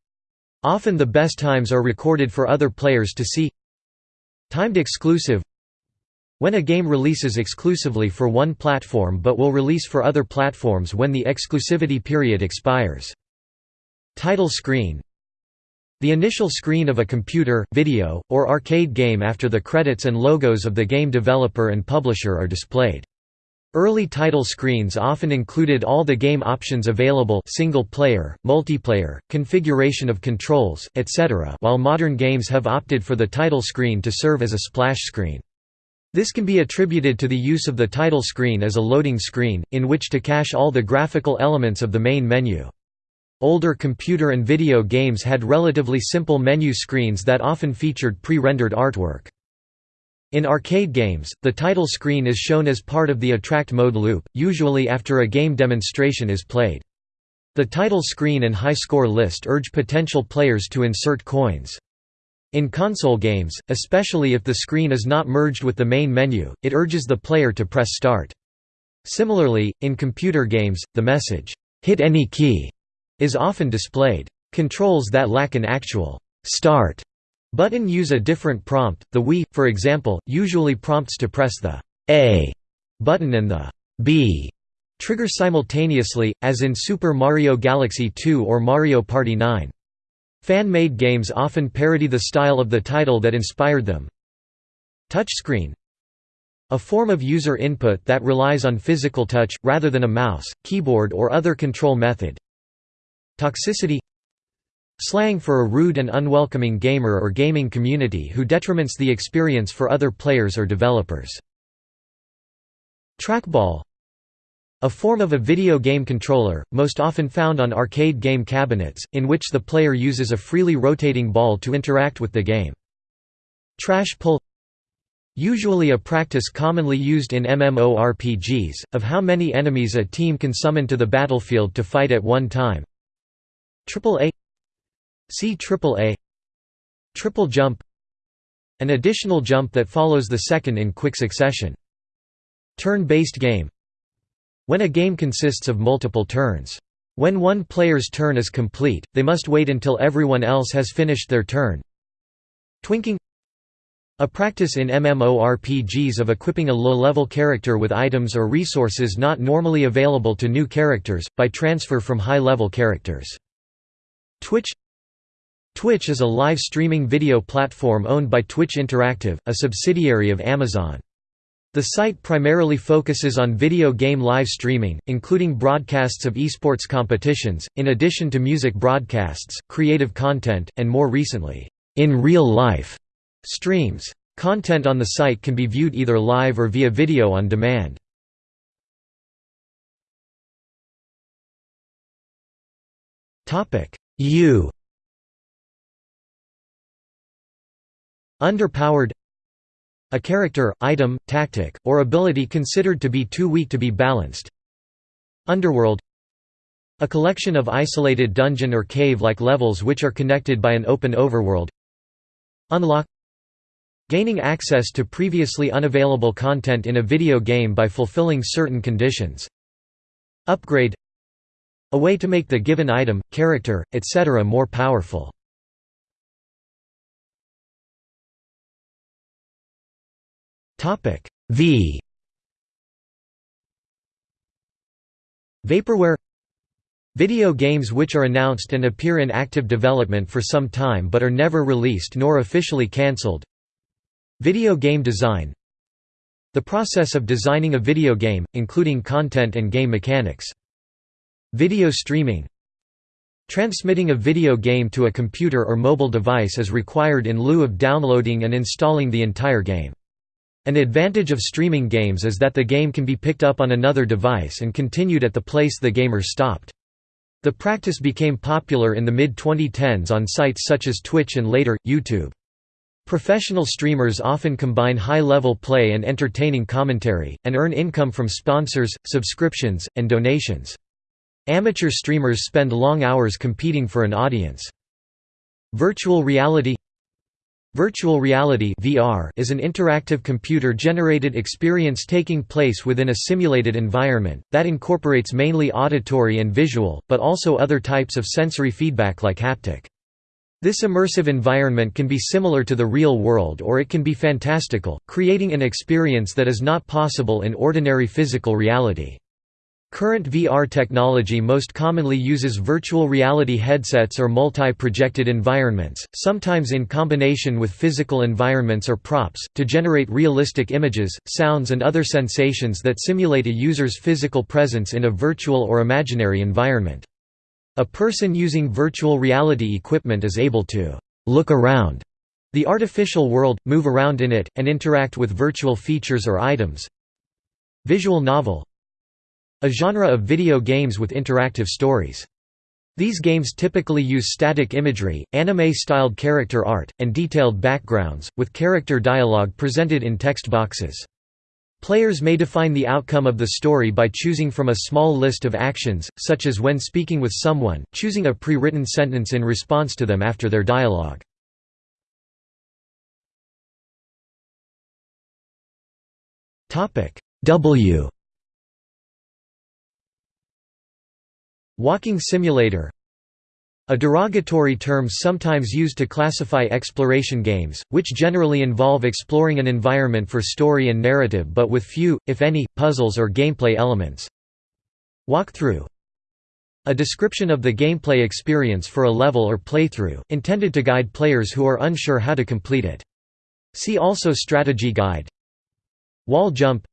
Often the best times are recorded for other players to see Timed exclusive when a game releases exclusively for one platform but will release for other platforms when the exclusivity period expires. Title screen The initial screen of a computer, video, or arcade game after the credits and logos of the game developer and publisher are displayed. Early title screens often included all the game options available single player, multiplayer, configuration of controls, etc. while modern games have opted for the title screen to serve as a splash screen. This can be attributed to the use of the title screen as a loading screen, in which to cache all the graphical elements of the main menu. Older computer and video games had relatively simple menu screens that often featured pre-rendered artwork. In arcade games, the title screen is shown as part of the attract mode loop, usually after a game demonstration is played. The title screen and high score list urge potential players to insert coins. In console games, especially if the screen is not merged with the main menu, it urges the player to press start. Similarly, in computer games, the message, "'Hit any key' is often displayed. Controls that lack an actual «start» button use a different prompt, the Wii, for example, usually prompts to press the «A» button and the «B» trigger simultaneously, as in Super Mario Galaxy 2 or Mario Party 9. Fan-made games often parody the style of the title that inspired them. Touchscreen a form of user input that relies on physical touch, rather than a mouse, keyboard or other control method. Toxicity Slang for a rude and unwelcoming gamer or gaming community who detriments the experience for other players or developers. Trackball a form of a video game controller, most often found on arcade game cabinets, in which the player uses a freely rotating ball to interact with the game. Trash pull Usually a practice commonly used in MMORPGs, of how many enemies a team can summon to the battlefield to fight at one time. Triple A See Triple A Triple jump An additional jump that follows the second in quick succession. Turn-based game When a game consists of multiple turns. When one player's turn is complete, they must wait until everyone else has finished their turn. Twinking a practice in MMORPGs of equipping a low-level character with items or resources not normally available to new characters, by transfer from high-level characters. Twitch Twitch is a live streaming video platform owned by Twitch Interactive, a subsidiary of Amazon. The site primarily focuses on video game live streaming, including broadcasts of esports competitions, in addition to music broadcasts, creative content, and more recently, in real life streams. Content on the site can be viewed either live or via video on demand. U Underpowered A character, item, tactic, or ability considered to be too weak to be balanced Underworld A collection of isolated dungeon or cave-like levels which are connected by an open overworld Unlock Gaining access to previously unavailable content in a video game by fulfilling certain conditions Upgrade a way to make the given item, character, etc. more powerful. V. Vaporware. Video games which are announced and appear in active development for some time but are never released nor officially cancelled. Video game design. The process of designing a video game, including content and game mechanics. Video streaming. Transmitting a video game to a computer or mobile device is required in lieu of downloading and installing the entire game. An advantage of streaming games is that the game can be picked up on another device and continued at the place the gamer stopped. The practice became popular in the mid-2010s on sites such as Twitch and later, YouTube. Professional streamers often combine high-level play and entertaining commentary, and earn income from sponsors, subscriptions, and donations. Amateur streamers spend long hours competing for an audience. Virtual reality Virtual reality VR is an interactive computer-generated experience taking place within a simulated environment, that incorporates mainly auditory and visual, but also other types of sensory feedback like haptic. This immersive environment can be similar to the real world or it can be fantastical, creating an experience that is not possible in ordinary physical reality. Current VR technology most commonly uses virtual reality headsets or multi-projected environments, sometimes in combination with physical environments or props, to generate realistic images, sounds and other sensations that simulate a user's physical presence in a virtual or imaginary environment. A person using virtual reality equipment is able to «look around» the artificial world, move around in it, and interact with virtual features or items. Visual novel a genre of video games with interactive stories. These games typically use static imagery, anime-styled character art, and detailed backgrounds, with character dialogue presented in text boxes. Players may define the outcome of the story by choosing from a small list of actions, such as when speaking with someone, choosing a pre-written sentence in response to them after their dialogue. W Walking simulator A derogatory term sometimes used to classify exploration games, which generally involve exploring an environment for story and narrative but with few, if any, puzzles or gameplay elements. Walkthrough a description of the gameplay experience for a level or playthrough, intended to guide players who are unsure how to complete it. See also Strategy Guide Wall jump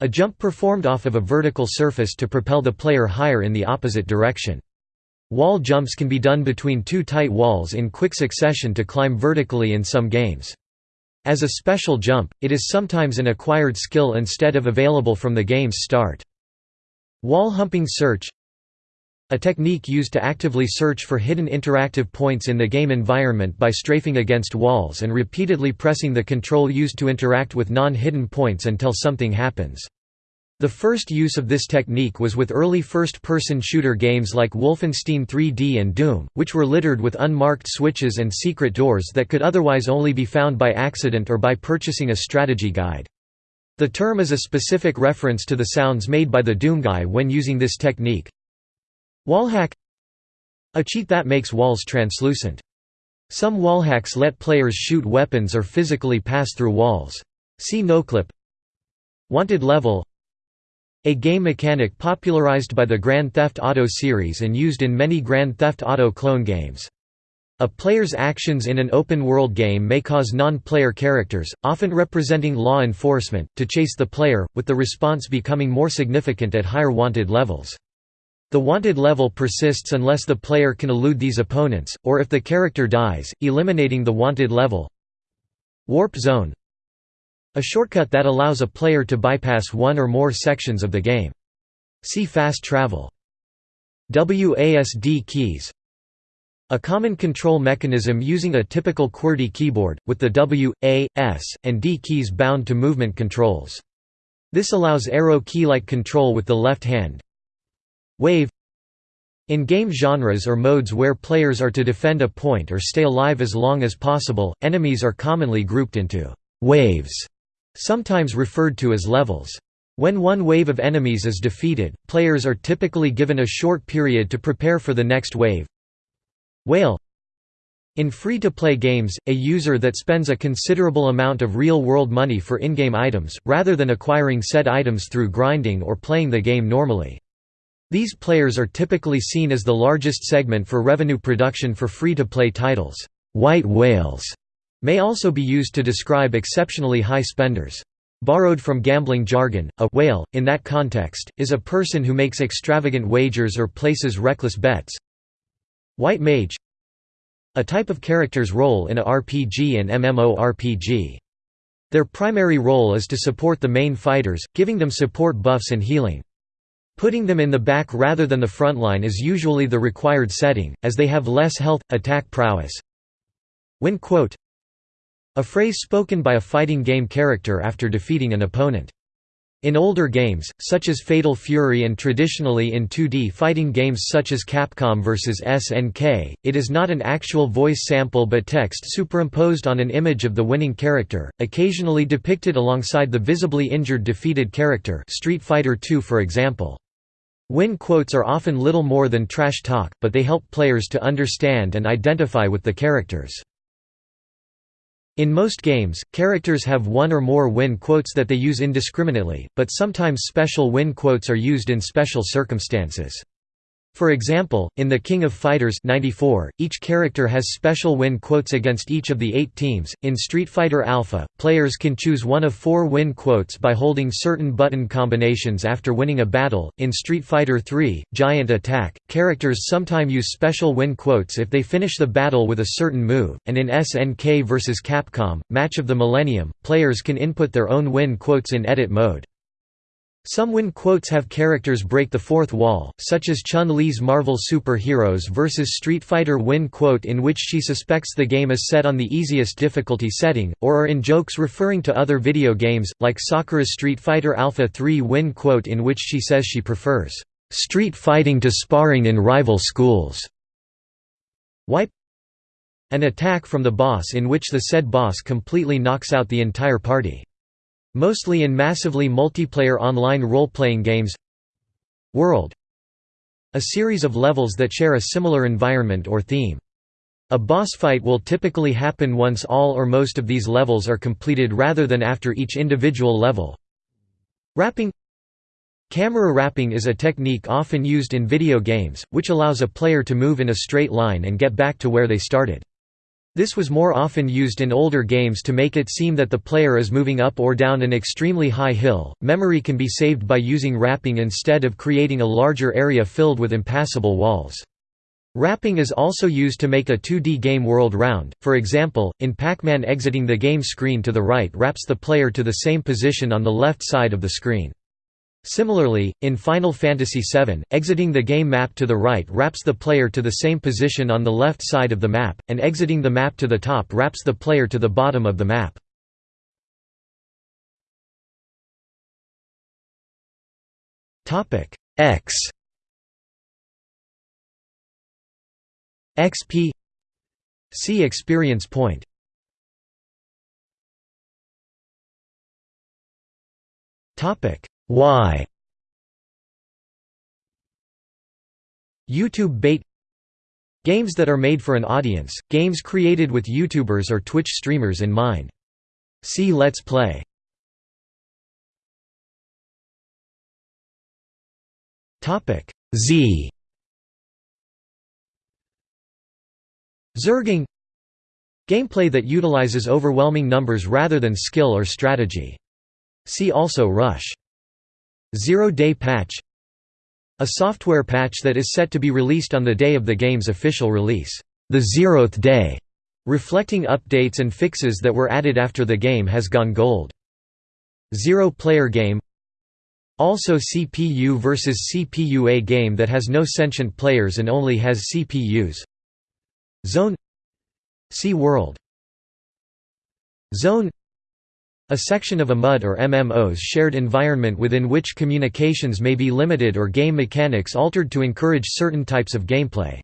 a jump performed off of a vertical surface to propel the player higher in the opposite direction. Wall jumps can be done between two tight walls in quick succession to climb vertically in some games. As a special jump, it is sometimes an acquired skill instead of available from the game's start. Wall humping search a technique used to actively search for hidden interactive points in the game environment by strafing against walls and repeatedly pressing the control used to interact with non-hidden points until something happens. The first use of this technique was with early first-person shooter games like Wolfenstein 3D and Doom, which were littered with unmarked switches and secret doors that could otherwise only be found by accident or by purchasing a strategy guide. The term is a specific reference to the sounds made by the Doom guy when using this technique. Wallhack A cheat that makes walls translucent. Some wallhacks let players shoot weapons or physically pass through walls. See noclip Wanted level a game mechanic popularized by the Grand Theft Auto series and used in many Grand Theft Auto clone games. A player's actions in an open-world game may cause non-player characters, often representing law enforcement, to chase the player, with the response becoming more significant at higher wanted levels. The wanted level persists unless the player can elude these opponents, or if the character dies, eliminating the wanted level. Warp zone a shortcut that allows a player to bypass one or more sections of the game. See fast travel. WASD keys a common control mechanism using a typical QWERTY keyboard, with the W, A, S, and D keys bound to movement controls. This allows arrow key-like control with the left hand. Wave In game genres or modes where players are to defend a point or stay alive as long as possible, enemies are commonly grouped into «waves» sometimes referred to as levels. When one wave of enemies is defeated, players are typically given a short period to prepare for the next wave. Whale In free-to-play games, a user that spends a considerable amount of real-world money for in-game items, rather than acquiring said items through grinding or playing the game normally. These players are typically seen as the largest segment for revenue production for free-to-play titles. White whales may also be used to describe exceptionally high spenders. Borrowed from gambling jargon, a whale, in that context, is a person who makes extravagant wagers or places reckless bets. White mage A type of character's role in a RPG and MMORPG. Their primary role is to support the main fighters, giving them support buffs and healing. Putting them in the back rather than the front line is usually the required setting, as they have less health, attack prowess. Win quote a phrase spoken by a fighting game character after defeating an opponent. In older games, such as Fatal Fury and traditionally in 2D fighting games such as Capcom vs SNK, it is not an actual voice sample but text superimposed on an image of the winning character, occasionally depicted alongside the visibly injured defeated character Street Fighter II for example. Win quotes are often little more than trash talk, but they help players to understand and identify with the characters. In most games, characters have one or more win quotes that they use indiscriminately, but sometimes special win quotes are used in special circumstances. For example, in The King of Fighters 94, each character has special win quotes against each of the eight teams. In Street Fighter Alpha, players can choose one of four win quotes by holding certain button combinations after winning a battle. In Street Fighter 3, Giant Attack, characters sometimes use special win quotes if they finish the battle with a certain move, and in SNK vs Capcom, Match of the Millennium, players can input their own win quotes in edit mode. Some win quotes have characters break the fourth wall, such as Chun-Li's Marvel Super Heroes vs Street Fighter win quote in which she suspects the game is set on the easiest difficulty setting, or are in jokes referring to other video games, like Sakura's Street Fighter Alpha 3 win quote in which she says she prefers, "...street fighting to sparring in rival schools." Wipe An attack from the boss in which the said boss completely knocks out the entire party. Mostly in massively multiplayer online role-playing games World A series of levels that share a similar environment or theme. A boss fight will typically happen once all or most of these levels are completed rather than after each individual level. Wrapping Camera wrapping is a technique often used in video games, which allows a player to move in a straight line and get back to where they started. This was more often used in older games to make it seem that the player is moving up or down an extremely high hill. Memory can be saved by using wrapping instead of creating a larger area filled with impassable walls. Wrapping is also used to make a 2D game world round, for example, in Pac-Man exiting the game screen to the right wraps the player to the same position on the left side of the screen. Similarly, in Final Fantasy VII, exiting the game map to the right wraps the player to the same position on the left side of the map, and exiting the map to the top wraps the player to the bottom of the map. X. XP See experience point. Topic why YouTube bait Games that are made for an audience, games created with YouTubers or Twitch streamers in mind. See Let's Play. Z Zerging Gameplay that utilizes overwhelming numbers rather than skill or strategy. See also Rush Zero-day patch A software patch that is set to be released on the day of the game's official release, the zeroth day, reflecting updates and fixes that were added after the game has gone gold. Zero-player game Also CPU versus CPU A game that has no sentient players and only has CPUs Zone See World. Zone a section of a MUD or MMO's shared environment within which communications may be limited or game mechanics altered to encourage certain types of gameplay.